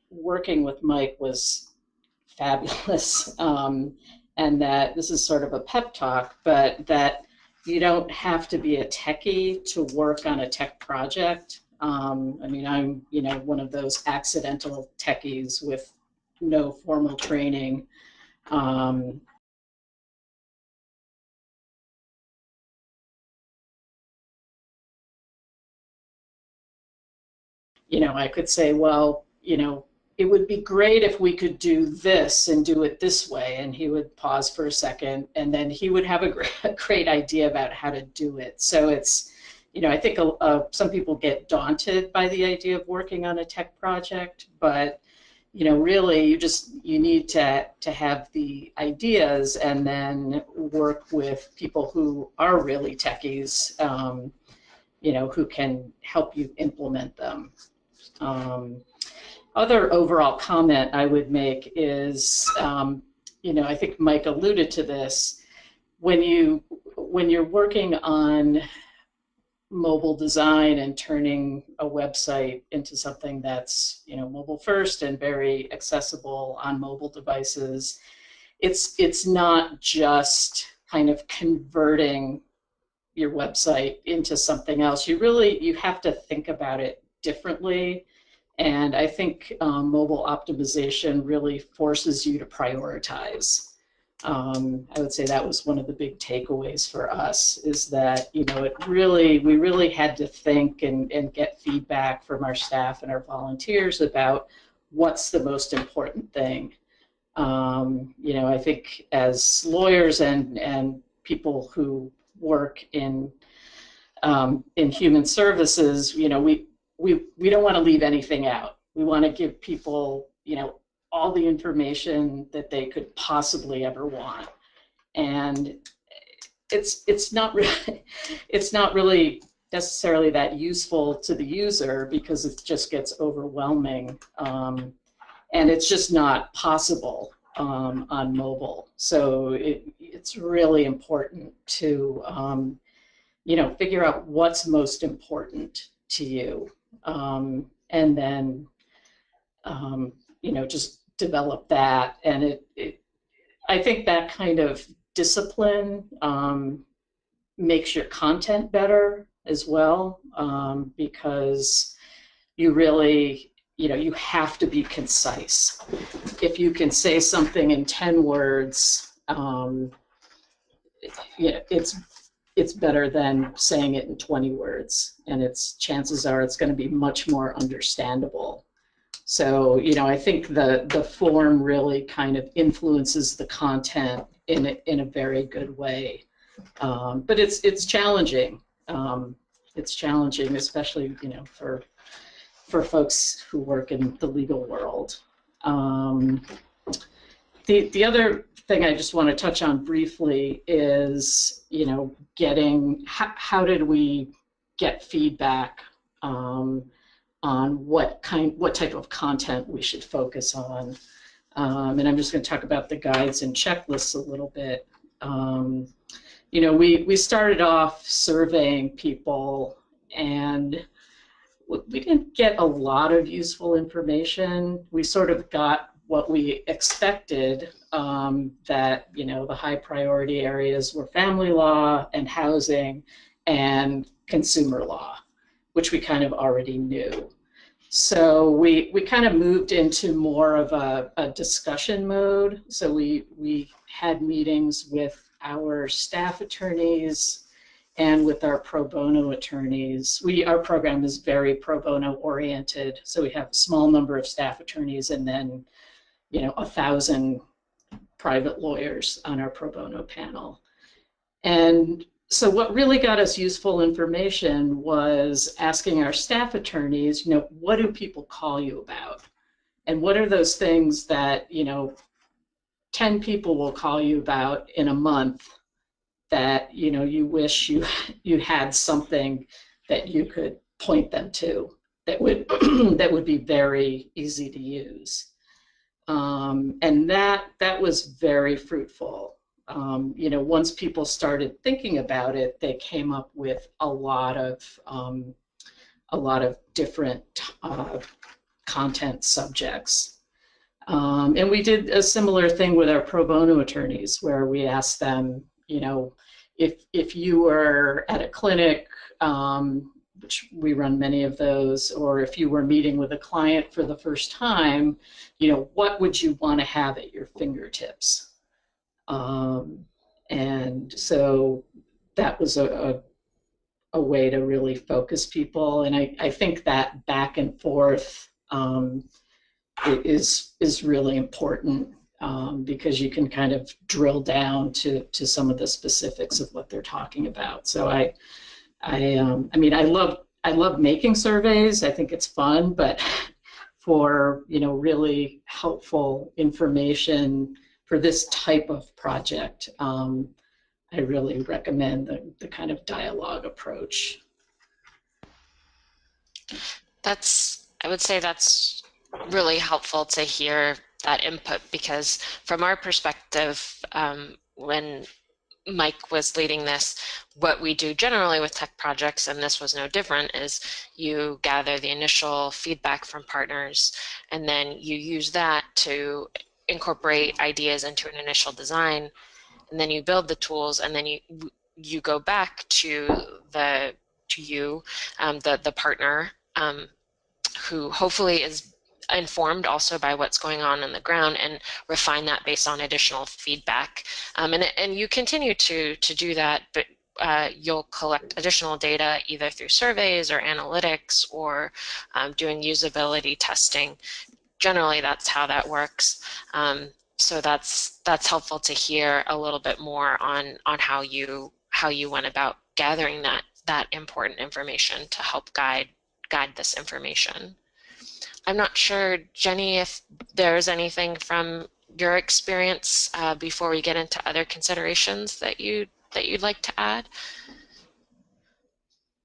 working with Mike was fabulous, um, and that this is sort of a pep talk, but that you don't have to be a techie to work on a tech project. Um, I mean, I'm you know one of those accidental techies with no formal training. Um, you know, I could say, well, you know, it would be great if we could do this and do it this way. And he would pause for a second and then he would have a great, a great idea about how to do it. So it's, you know, I think uh, some people get daunted by the idea of working on a tech project, but you know, really you just, you need to, to have the ideas and then work with people who are really techies, um, you know, who can help you implement them. Um, other overall comment I would make is, um, you know, I think Mike alluded to this. When you when you're working on mobile design and turning a website into something that's you know mobile first and very accessible on mobile devices, it's it's not just kind of converting your website into something else. You really you have to think about it differently and I think um, mobile optimization really forces you to prioritize. Um, I would say that was one of the big takeaways for us is that, you know, it really, we really had to think and, and get feedback from our staff and our volunteers about what's the most important thing. Um, you know, I think as lawyers and, and people who work in um, in human services, you know, we, we, we don't want to leave anything out. We want to give people, you know, all the information that they could possibly ever want. And it's, it's not really, it's not really necessarily that useful to the user because it just gets overwhelming. Um, and it's just not possible um, on mobile. So it, it's really important to, um, you know, figure out what's most important to you. Um, and then, um, you know, just develop that. And it, it, I think that kind of discipline um, makes your content better as well um, because you really you know you have to be concise if you can say something in 10 words um, you know, it's it's better than saying it in 20 words and it's chances are it's going to be much more understandable. So you know i think the the form really kind of influences the content in a, in a very good way. Um, but it's it's challenging. Um, it's challenging especially you know for for folks who work in the legal world. Um, the the other thing I just want to touch on briefly is, you know, getting how, how did we get feedback um, on what kind, what type of content we should focus on. Um, and I'm just going to talk about the guides and checklists a little bit. Um, you know, we, we started off surveying people and we didn't get a lot of useful information. We sort of got what we expected um, that you know the high priority areas were family law and housing and consumer law, which we kind of already knew. So we we kind of moved into more of a, a discussion mode. So we we had meetings with our staff attorneys and with our pro bono attorneys. We our program is very pro bono oriented, so we have a small number of staff attorneys and then you know, a thousand private lawyers on our pro bono panel. And so what really got us useful information was asking our staff attorneys, you know, what do people call you about? And what are those things that, you know, 10 people will call you about in a month that, you know, you wish you you had something that you could point them to that would that would be very easy to use. Um, and that that was very fruitful. Um, you know, once people started thinking about it, they came up with a lot of um, a lot of different uh, content subjects. Um, and we did a similar thing with our pro bono attorneys, where we asked them, you know, if if you were at a clinic um, which we run many of those, or if you were meeting with a client for the first time, you know, what would you want to have at your fingertips? Um, and so that was a, a, a, way to really focus people. And I, I think that back and forth um, is, is really important um, because you can kind of drill down to, to some of the specifics of what they're talking about. So I, I, um, I mean, I love, I love making surveys. I think it's fun, but for you know really helpful information for this type of project, um, I really recommend the, the kind of dialogue approach. That's, I would say that's really helpful to hear that input because from our perspective, um, when Mike was leading this, what we do generally with tech projects, and this was no different, is you gather the initial feedback from partners, and then you use that to incorporate ideas into an initial design, and then you build the tools, and then you you go back to the to you, um, the the partner, um, who hopefully is informed also by what's going on on the ground and refine that based on additional feedback. Um, and, and you continue to, to do that, but uh, you'll collect additional data either through surveys or analytics or um, doing usability testing generally that's how that works. Um, so that's that's helpful to hear a little bit more on on how you how you went about gathering that that important information to help guide guide this information. I'm not sure, Jenny, if there's anything from your experience uh, before we get into other considerations that you that you'd like to add.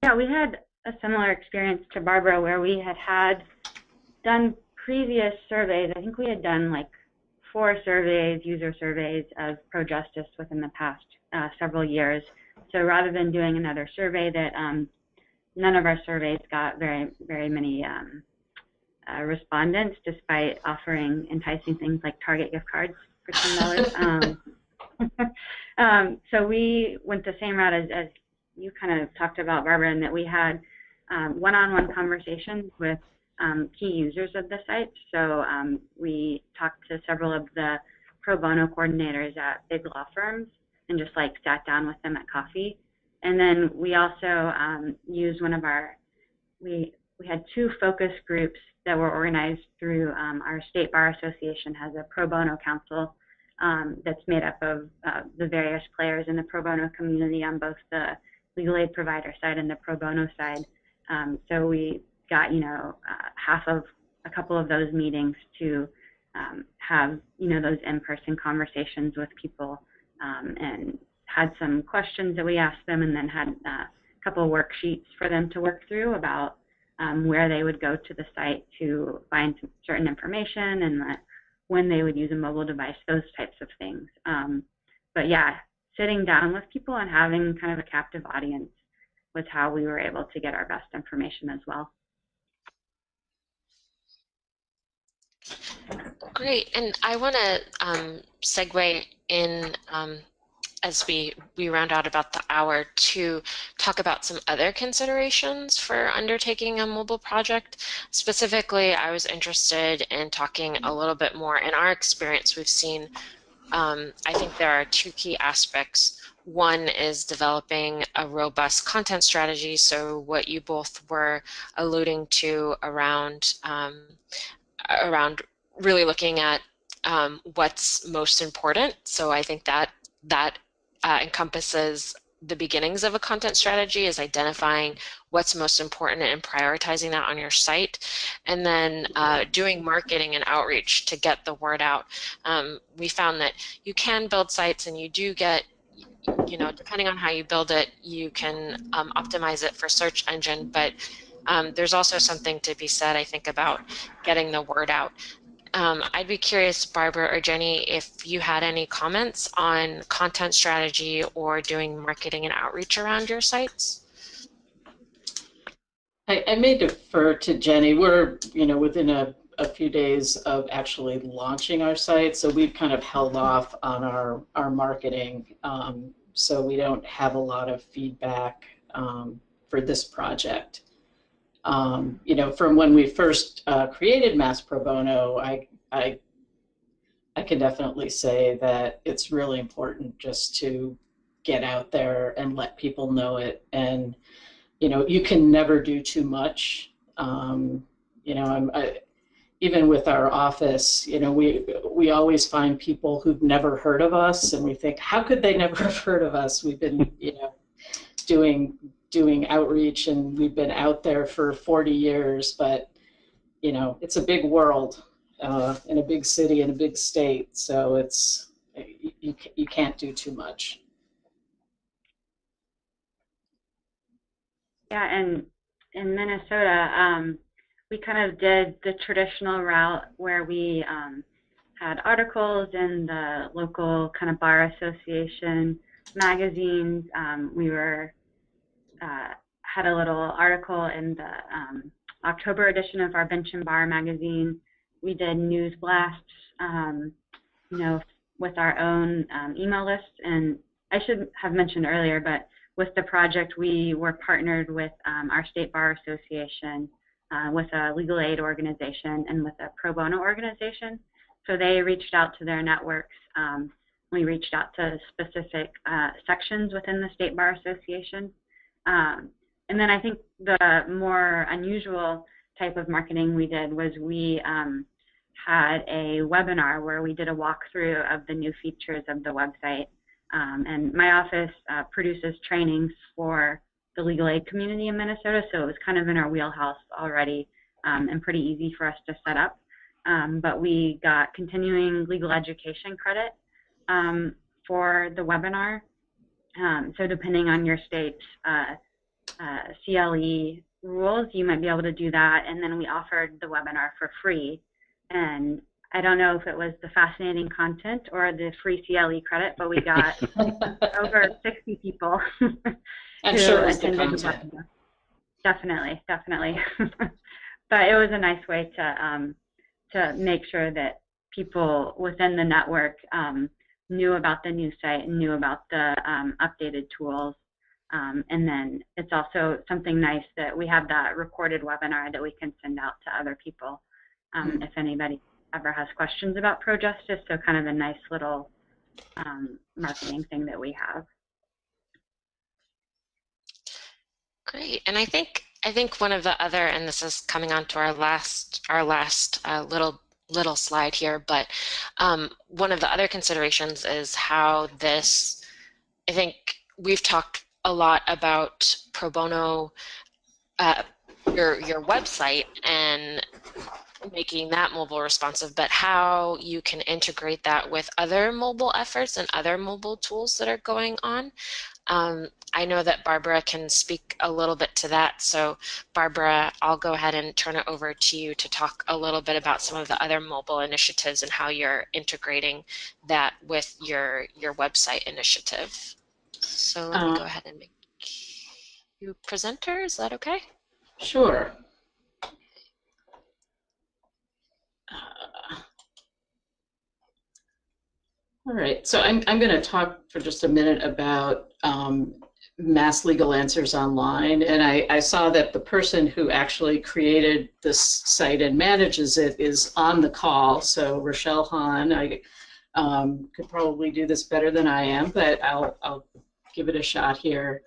Yeah, we had a similar experience to Barbara where we had had done previous surveys. I think we had done like four surveys, user surveys of pro-justice within the past uh, several years. So rather than doing another survey that um, none of our surveys got very, very many um, uh, respondents despite offering enticing things like Target gift cards for $10. um, um, so we went the same route as, as you kind of talked about, Barbara, in that we had um, one-on-one -on -one conversations with um, key users of the site. So um, we talked to several of the pro bono coordinators at big law firms and just like sat down with them at coffee. And then we also um, used one of our, we, we had two focus groups that were organized through um, our State Bar Association has a pro bono council um, that's made up of uh, the various players in the pro bono community on both the legal aid provider side and the pro bono side. Um, so we got, you know, uh, half of a couple of those meetings to um, have, you know, those in-person conversations with people um, and had some questions that we asked them and then had uh, a couple of worksheets for them to work through about um, where they would go to the site to find certain information and when they would use a mobile device, those types of things. Um, but yeah, sitting down with people and having kind of a captive audience was how we were able to get our best information as well. Great, and I want to um, segue in um, as we, we round out about the hour to talk about some other considerations for undertaking a mobile project. Specifically, I was interested in talking a little bit more. In our experience, we've seen, um, I think there are two key aspects. One is developing a robust content strategy. So what you both were alluding to around um, around really looking at um, what's most important. So I think that that uh, encompasses the beginnings of a content strategy is identifying what's most important and prioritizing that on your site. And then uh, doing marketing and outreach to get the word out. Um, we found that you can build sites and you do get you know depending on how you build it you can um, optimize it for search engine. But um, there's also something to be said I think about getting the word out um, I'd be curious, Barbara or Jenny, if you had any comments on content strategy or doing marketing and outreach around your sites. I, I may defer to Jenny. We're, you know, within a, a few days of actually launching our site, so we've kind of held off on our, our marketing, um, so we don't have a lot of feedback um, for this project um, you know, from when we first uh, created Mass Pro Bono, I, I, I can definitely say that it's really important just to get out there and let people know it. And, you know, you can never do too much. Um, you know, I'm, I, even with our office, you know, we we always find people who've never heard of us, and we think, how could they never have heard of us? We've been, you know, doing doing outreach and we've been out there for 40 years, but you know, it's a big world uh, in a big city in a big state, so it's you, you can't do too much. Yeah, and in Minnesota, um, we kind of did the traditional route where we um, had articles in the local kind of bar association magazines. Um, we were uh, had a little article in the um, October edition of our Bench and Bar magazine. We did news blasts, um, you know, with our own um, email list. And I should have mentioned earlier, but with the project, we were partnered with um, our State Bar Association, uh, with a legal aid organization, and with a pro bono organization. So they reached out to their networks. Um, we reached out to specific uh, sections within the State Bar Association um, and then I think the more unusual type of marketing we did was we um, had a webinar where we did a walkthrough of the new features of the website. Um, and my office uh, produces trainings for the legal aid community in Minnesota, so it was kind of in our wheelhouse already um, and pretty easy for us to set up. Um, but we got continuing legal education credit um, for the webinar. Um, so depending on your state's uh, uh, CLE rules, you might be able to do that. And then we offered the webinar for free. And I don't know if it was the fascinating content or the free CLE credit, but we got over 60 people. I'm sure it was the content. Definitely, definitely. but it was a nice way to um, to make sure that people within the network um, knew about the new site and knew about the um, updated tools. Um, and then it's also something nice that we have that recorded webinar that we can send out to other people um, mm-hmm. if anybody ever has questions about ProJustice. So kind of a nice little um, marketing thing that we have. Great, and I think I think one of the other, and this is coming on to our last our last uh, little little slide here, but um, one of the other considerations is how this. I think we've talked a lot about pro bono, uh, your your website and making that mobile responsive, but how you can integrate that with other mobile efforts and other mobile tools that are going on. Um, I know that Barbara can speak a little bit to that. So Barbara, I'll go ahead and turn it over to you to talk a little bit about some of the other mobile initiatives and how you're integrating that with your, your website initiative. So let me go uh, ahead and make you presenter. Is that okay? Sure. All right, so I'm, I'm going to talk for just a minute about um, Mass Legal Answers Online, and I, I saw that the person who actually created this site and manages it is on the call, so Rochelle Hahn, I um, could probably do this better than I am, but I'll, I'll give it a shot here.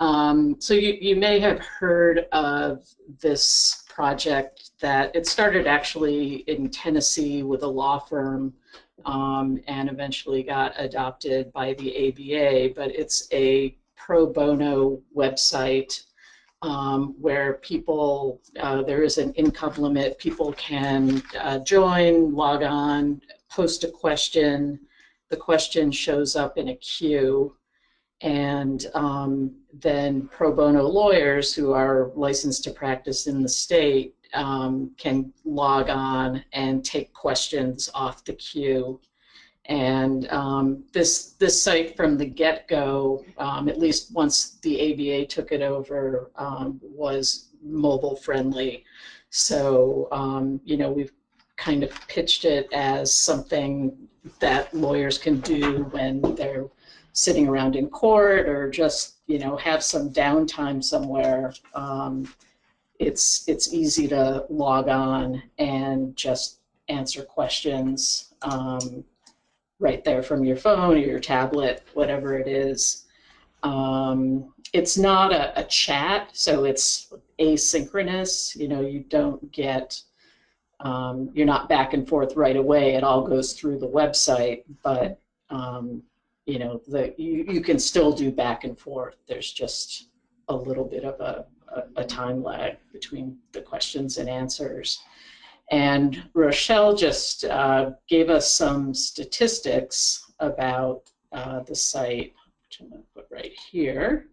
Um, so you, you may have heard of this project that it started actually in Tennessee with a law firm um, and eventually got adopted by the ABA, but it's a pro bono website um, where people, uh, there is an income limit, people can uh, join, log on, post a question, the question shows up in a queue, and um, then pro bono lawyers who are licensed to practice in the state um, can log on and take questions off the queue. And um, this this site from the get-go, um, at least once the ABA took it over, um, was mobile friendly. So um, you know we've kind of pitched it as something that lawyers can do when they're sitting around in court or just you know have some downtime somewhere. Um, it's it's easy to log on and just answer questions um, right there from your phone or your tablet, whatever it is. Um, it's not a, a, chat, so it's asynchronous. You know, you don't get, um, you're not back and forth right away. It all goes through the website, but um, you know, the you, you can still do back and forth. There's just a little bit of a a, time lag between the questions and answers. And Rochelle just uh, gave us some statistics about uh, the site, which I'm going to put right here.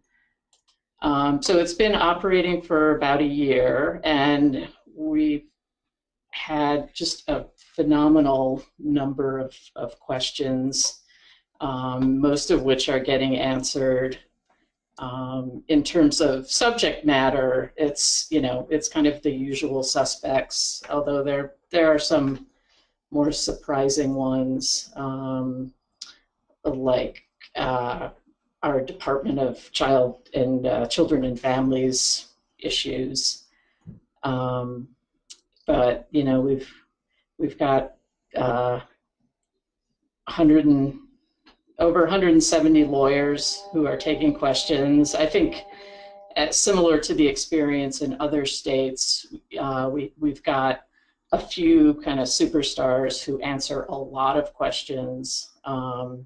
Um, so it's been operating for about a year, and we've had just a phenomenal number of, of questions, um, most of which are getting answered um, in terms of subject matter, it's you know it's kind of the usual suspects, although there there are some more surprising ones, um, like uh, our Department of Child and uh, Children and Families issues. Um, but you know we've we've got uh, 100 and over 170 lawyers who are taking questions. I think uh, similar to the experience in other states, uh, we, we've got a few kind of superstars who answer a lot of questions, um,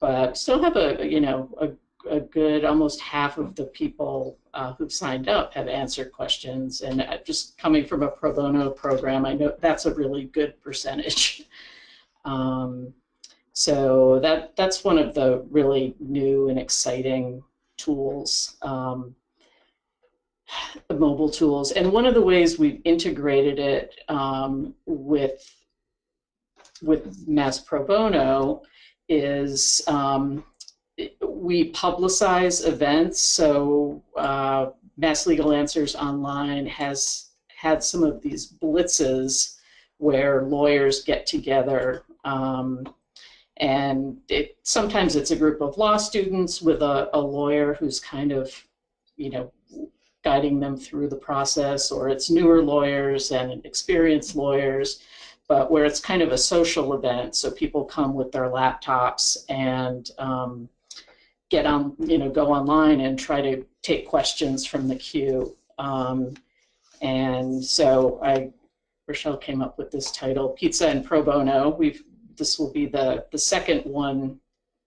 but still have a you know a, a good almost half of the people uh, who've signed up have answered questions. And uh, just coming from a pro bono program, I know that's a really good percentage. um, so that that's one of the really new and exciting tools. Um, mobile tools. And one of the ways we've integrated it um, with with Mass Pro Bono is um, we publicize events. So uh, Mass Legal Answers Online has had some of these blitzes where lawyers get together. Um, and it, sometimes it's a group of law students with a, a lawyer who's kind of, you know, guiding them through the process, or it's newer lawyers and experienced lawyers, but where it's kind of a social event. So people come with their laptops and um, get on, you know, go online and try to take questions from the queue. Um, and so I, Rochelle came up with this title, Pizza and Pro Bono. We've, this will be the, the second one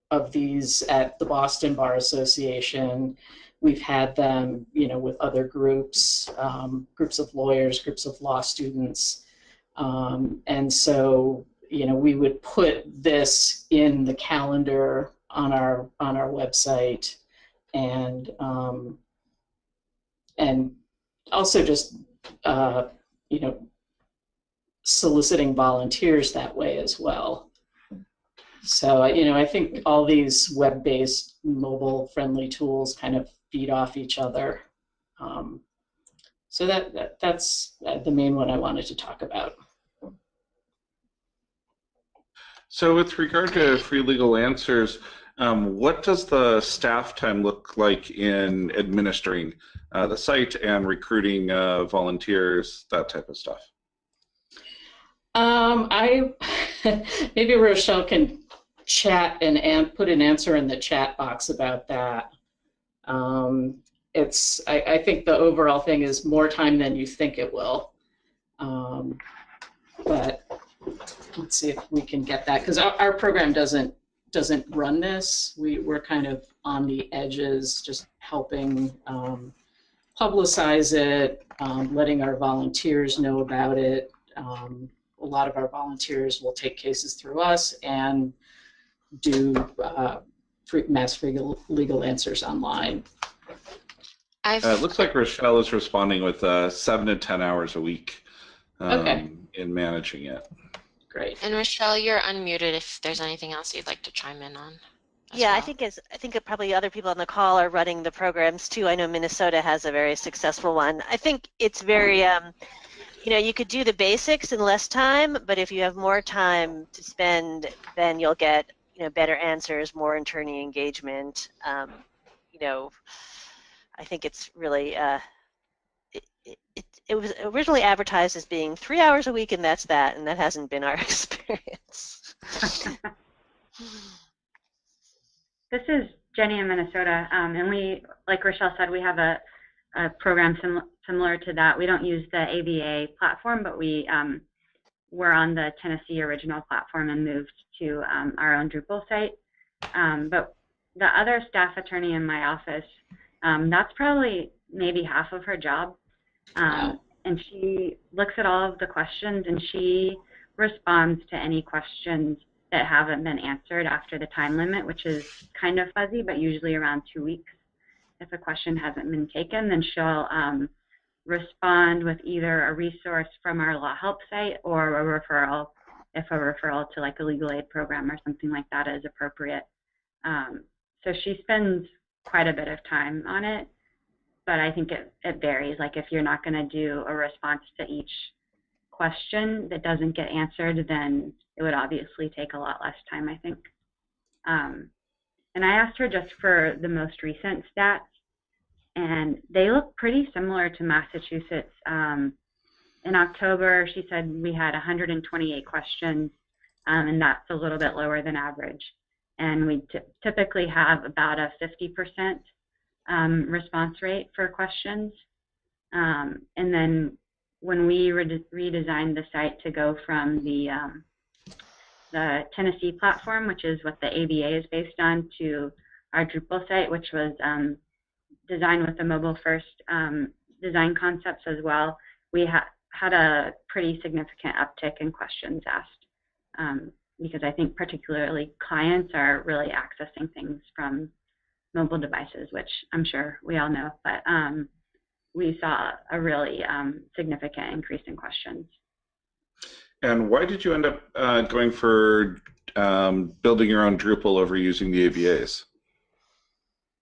of these at the Boston Bar Association. We've had them, you know, with other groups, um, groups of lawyers, groups of law students. Um, and so, you know, we would put this in the calendar on our on our website, and um, and also just uh, you know soliciting volunteers that way as well. So you know, I think all these web-based, mobile-friendly tools kind of feed off each other. Um, so that, that that's the main one I wanted to talk about. So with regard to free legal answers, um, what does the staff time look like in administering uh, the site and recruiting uh, volunteers, that type of stuff? Um, I maybe Rochelle can chat and, put an answer in the chat box about that. Um, it's I, I, think the overall thing is more time than you think it will. Um, but let's see if we can get that because our, our program doesn't doesn't run this. We, we're kind of on the edges, just helping um, publicize it, um, letting our volunteers know about it. Um, a lot of our volunteers will take cases through us and do uh, mass free legal answers online. Uh, it looks like Rochelle is responding with uh, seven to 10 hours a week um, okay. in managing it. Great. And Rochelle, you're unmuted if there's anything else you'd like to chime in on. Yeah, well. I think as I think probably other people on the call are running the programs too. I know Minnesota has a very successful one. I think it's very, um, you know, you could do the basics in less time, but if you have more time to spend, then you'll get you know better answers, more attorney engagement. Um, you know, I think it's really uh, it, it, it was originally advertised as being three hours a week and that's that, and that hasn't been our experience. this is Jenny in Minnesota, um, and we, like Rochelle said, we have a, a program sim similar to that. We don't use the ABA platform, but we um, were on the Tennessee original platform and moved to um, our own Drupal site. Um, but the other staff attorney in my office, um, that's probably maybe half of her job. Um, and she looks at all of the questions and she responds to any questions that haven't been answered after the time limit, which is kind of fuzzy, but usually around two weeks. If a question hasn't been taken, then she'll um, respond with either a resource from our law help site or a referral, if a referral to like a legal aid program or something like that is appropriate. Um, so she spends quite a bit of time on it but I think it, it varies. Like if you're not going to do a response to each question that doesn't get answered, then it would obviously take a lot less time, I think. Um, and I asked her just for the most recent stats, and they look pretty similar to Massachusetts. Um, in October, she said we had 128 questions, um, and that's a little bit lower than average. And we typically have about a 50% um, response rate for questions. Um, and then when we re redesigned the site to go from the um, the Tennessee platform, which is what the ABA is based on, to our Drupal site, which was designed with the mobile first um, design concepts as well, we ha had a pretty significant uptick in questions asked. Um, because I think particularly clients are really accessing things from mobile devices, which I'm sure we all know, but um, we saw a really um, significant increase in questions. And why did you end up uh, going for um, building your own Drupal over using the ABAs?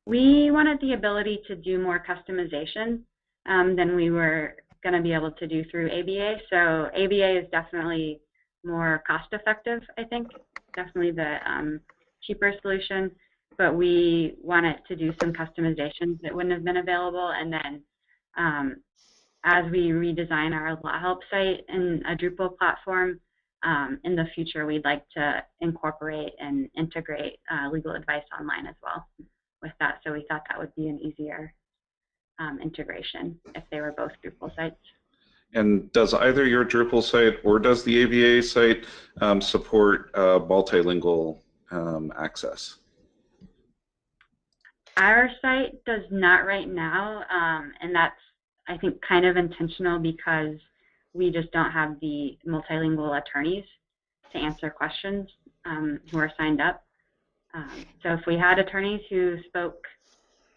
We wanted the ability to do more customization um, than we were going to be able to do through ABA. So ABA is definitely more cost effective, I think. Definitely the um, cheaper solution. But we wanted to do some customizations that wouldn't have been available. And then um, as we redesign our Law Help site in a Drupal platform, um, in the future, we'd like to incorporate and integrate uh, legal advice online as well with that. So we thought that would be an easier um, integration if they were both Drupal sites. And does either your Drupal site or does the ABA site um, support uh, multilingual um, access? Our site does not right now, um, and that's I think kind of intentional because we just don't have the multilingual attorneys to answer questions um, who are signed up. Um, so if we had attorneys who spoke,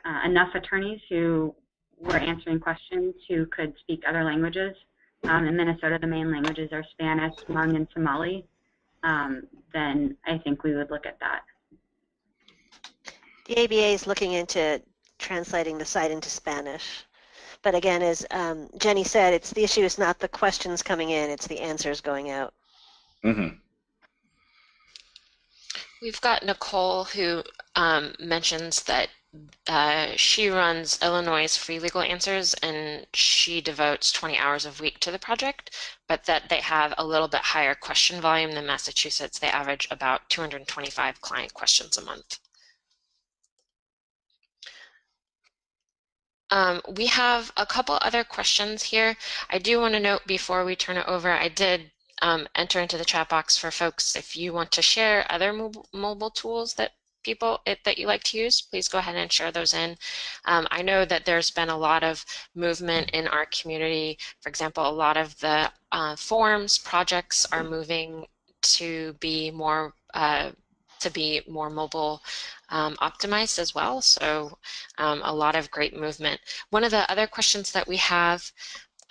uh, enough attorneys who were answering questions who could speak other languages, um, in Minnesota the main languages are Spanish, Hmong, and Somali, um, then I think we would look at that. The ABA is looking into translating the site into Spanish. But again, as um, Jenny said, it's the issue is not the questions coming in, it's the answers going out. Mm-hmm. We've got Nicole who um, mentions that uh, she runs Illinois Free Legal Answers and she devotes 20 hours a week to the project, but that they have a little bit higher question volume than Massachusetts. They average about 225 client questions a month. Um, we have a couple other questions here. I do want to note before we turn it over, I did um, enter into the chat box for folks if you want to share other mobile, mobile tools that people it, that you like to use, please go ahead and share those in. Um, I know that there's been a lot of movement in our community. For example, a lot of the uh, forms projects are moving to be more uh, to be more mobile um, optimized as well. So um, a lot of great movement. One of the other questions that we have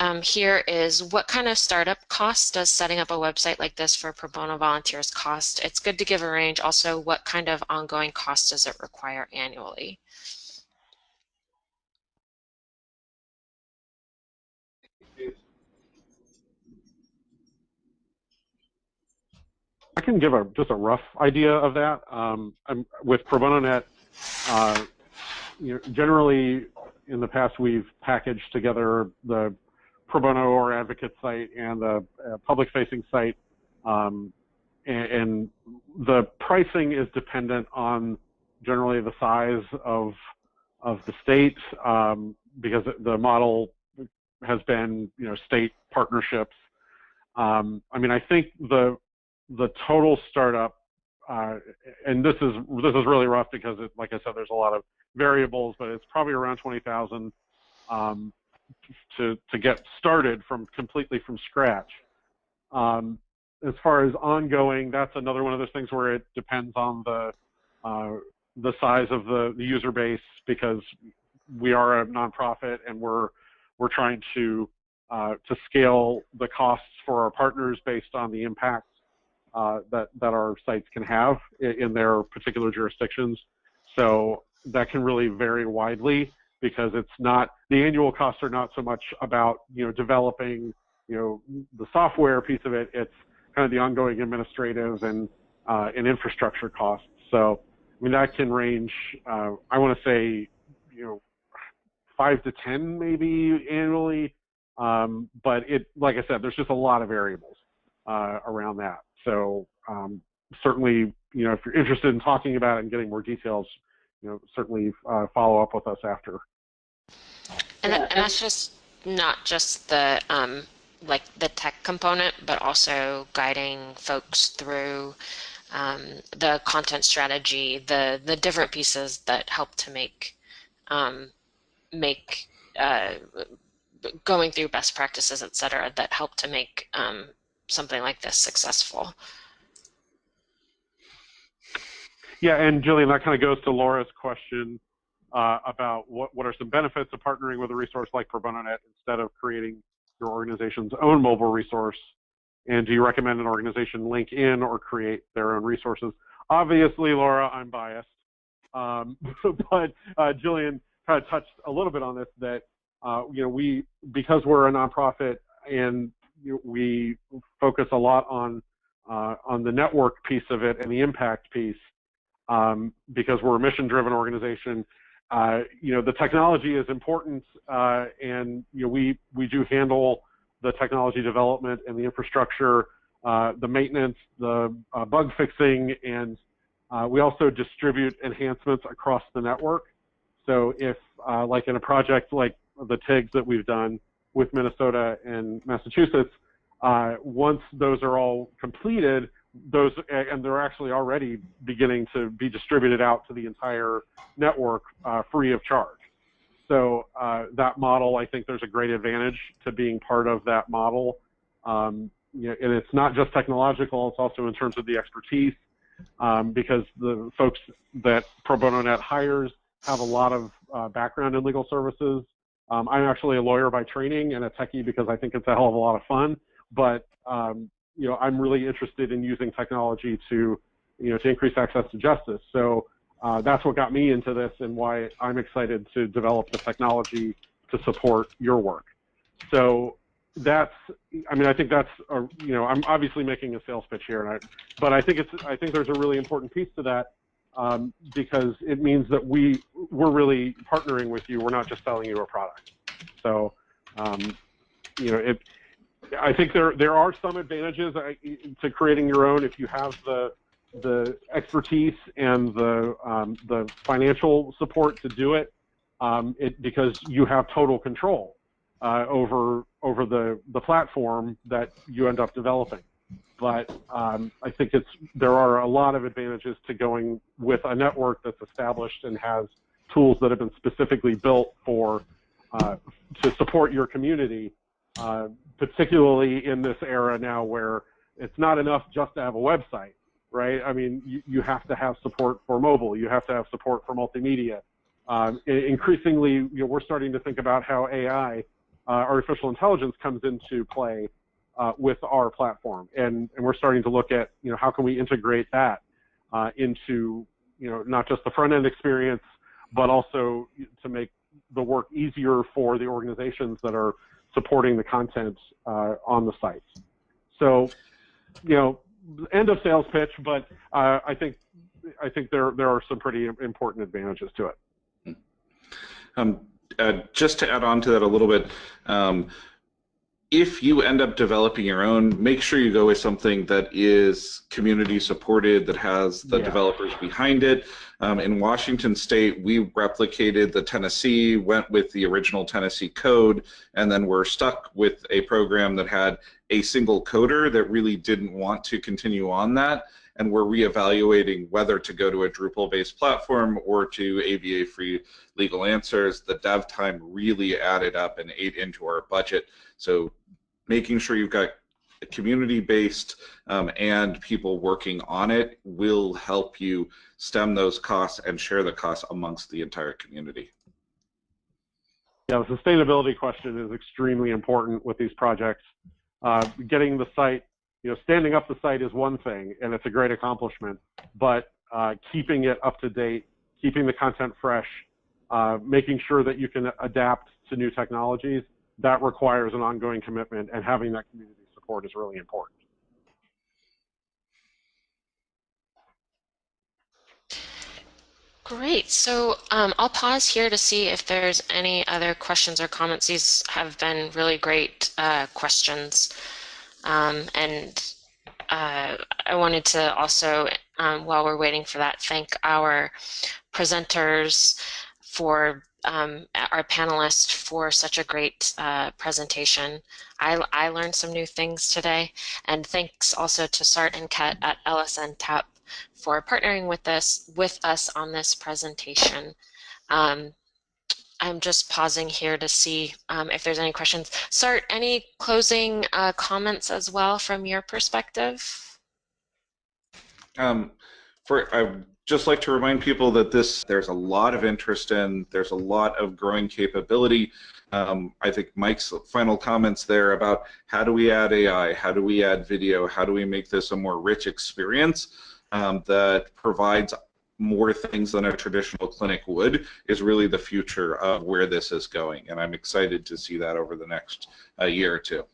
um, here is what kind of startup cost does setting up a website like this for pro bono volunteers cost? It's good to give a range. Also, what kind of ongoing cost does it require annually? I can give a just a rough idea of that. Um, with Pro Bono Net, uh, you know, generally in the past we've packaged together the pro bono or advocate site and the uh, public-facing site, um, and, and, the pricing is dependent on generally the size of of the state um, because the model has been you know state partnerships. Um, I mean, I think the the total startup, uh, and this is this is really rough because, it, like I said, there's a lot of variables, but it's probably around twenty thousand um, to to get started from completely from scratch. Um, as far as ongoing, that's another one of those things where it depends on the uh, the size of the, the user base because we are a nonprofit and we're we're trying to uh, to scale the costs for our partners based on the impact uh, that that our sites can have in, in their particular jurisdictions. So that can really vary widely because it's not the annual costs are not so much about you know developing you know the software piece of it. It's kind of the ongoing administrative and uh, and infrastructure costs. So I mean that can range. Uh, I want to say you know five to ten maybe annually, um, but it like I said, there's just a lot of variables uh, around that. So um, certainly, you know, if you're interested in talking about it and getting more details, you know, certainly uh, follow up with us after. And, and that's just not just the um, like the tech component, but also guiding folks through um, the content strategy, the the different pieces that help to make um, make uh, going through best practices, et cetera, that help to make um, something like this successful. Yeah, and Jillian, that kind of goes to Laura's question uh, about what, what are some benefits of partnering with a resource like ProBonoNet instead of creating your organization's own mobile resource? And do you recommend an organization link in or create their own resources? Obviously, Laura, I'm biased, um, but uh, Jillian kind of touched a little bit on this that uh, you know we because we're a nonprofit and we focus a lot on uh, on the network piece of it and the impact piece um, because we're a mission-driven organization. Uh, you know, the technology is important, uh, and you know, we we do handle the technology development and the infrastructure, uh, the maintenance, the uh, bug fixing, and uh, we also distribute enhancements across the network. So if, uh, like in a project like the TIGs that we've done with Minnesota and Massachusetts, once those are all completed, those and they're actually already beginning to be distributed out to the entire network uh, free of charge. So uh, that model, I think there's a great advantage to being part of that model. Um, you know, and it's not just technological; it's also in terms of the expertise, um, because the folks that Pro Bono Net hires have a lot of uh, background in legal services. Um, I'm actually a lawyer by training and a techie because I think it's a hell of a lot of fun. But um, you know, I'm really interested in using technology to, you know, to increase access to justice. So uh, that's what got me into this and why I'm excited to develop the technology to support your work. So that's, I mean, I think that's, a, you know, I'm obviously making a sales pitch here, I, but I think it's, I think there's a really important piece to that um, because it means that we, we're really partnering with you. We're not just selling you a product. So, um, you know, it, I think there there are some advantages to creating your own if you have the the expertise and the um, the financial support to do it, um, it because you have total control uh, over over the the platform that you end up developing. But um, I think it's there are a lot of advantages to going with a network that's established and has tools that have been specifically built for uh, to support your community uh, particularly in this era now where it's not enough just to have a website, right? I mean, you, you have to have support for mobile. You have to have support for multimedia. Um, increasingly, you know, we're starting to think about how AI, uh, artificial intelligence, comes into play uh, with our platform, and and we're starting to look at you know how can we integrate that uh, into you know not just the front end experience, but also to make the work easier for the organizations that are supporting the content uh, on the site. So, you know, end of sales pitch, but uh, I think I think there there are some pretty important advantages to it. Um, uh, just to add on to that a little bit, um, if you end up developing your own, make sure you go with something that is community supported, that has the yeah. developers behind it. Um, in Washington State, we replicated the Tennessee, went with the original Tennessee code, and then we're stuck with a program that had a single coder that really didn't want to continue on that. And we're reevaluating whether to go to a Drupal-based platform or to ABA-free legal answers. The dev time really added up and ate into our budget. So making sure you've got a community-based um, and people working on it will help you stem those costs and share the costs amongst the entire community. Yeah, the sustainability question is extremely important with these projects. Uh, getting the site, you know, standing up the site is one thing, and it's a great accomplishment, but uh, keeping it up to date, keeping the content fresh, uh, making sure that you can adapt to new technologies that requires an ongoing commitment, and having that community support is really important. Great. So um, I'll pause here to see if there's any other questions or comments. These have been really great uh, questions. Um, and uh, I wanted to also, um, while we're waiting for that, thank our presenters for um, our panelists for such a great uh, presentation. I, I learned some new things today, and thanks also to Sart and Ket at LSN TAP for partnering with us with us on this presentation. Um, I'm just pausing here to see um, if there's any questions. Sart, any closing uh, comments as well from your perspective? Um, for I'd just like to remind people that this there's a lot of interest in. There's a lot of growing capability. Um, I think Mike's final comments there about how do we add AI, how do we add video, how do we make this a more rich experience um, that provides more things than a traditional clinic would is really the future of where this is going. And I'm excited to see that over the next uh, year or two.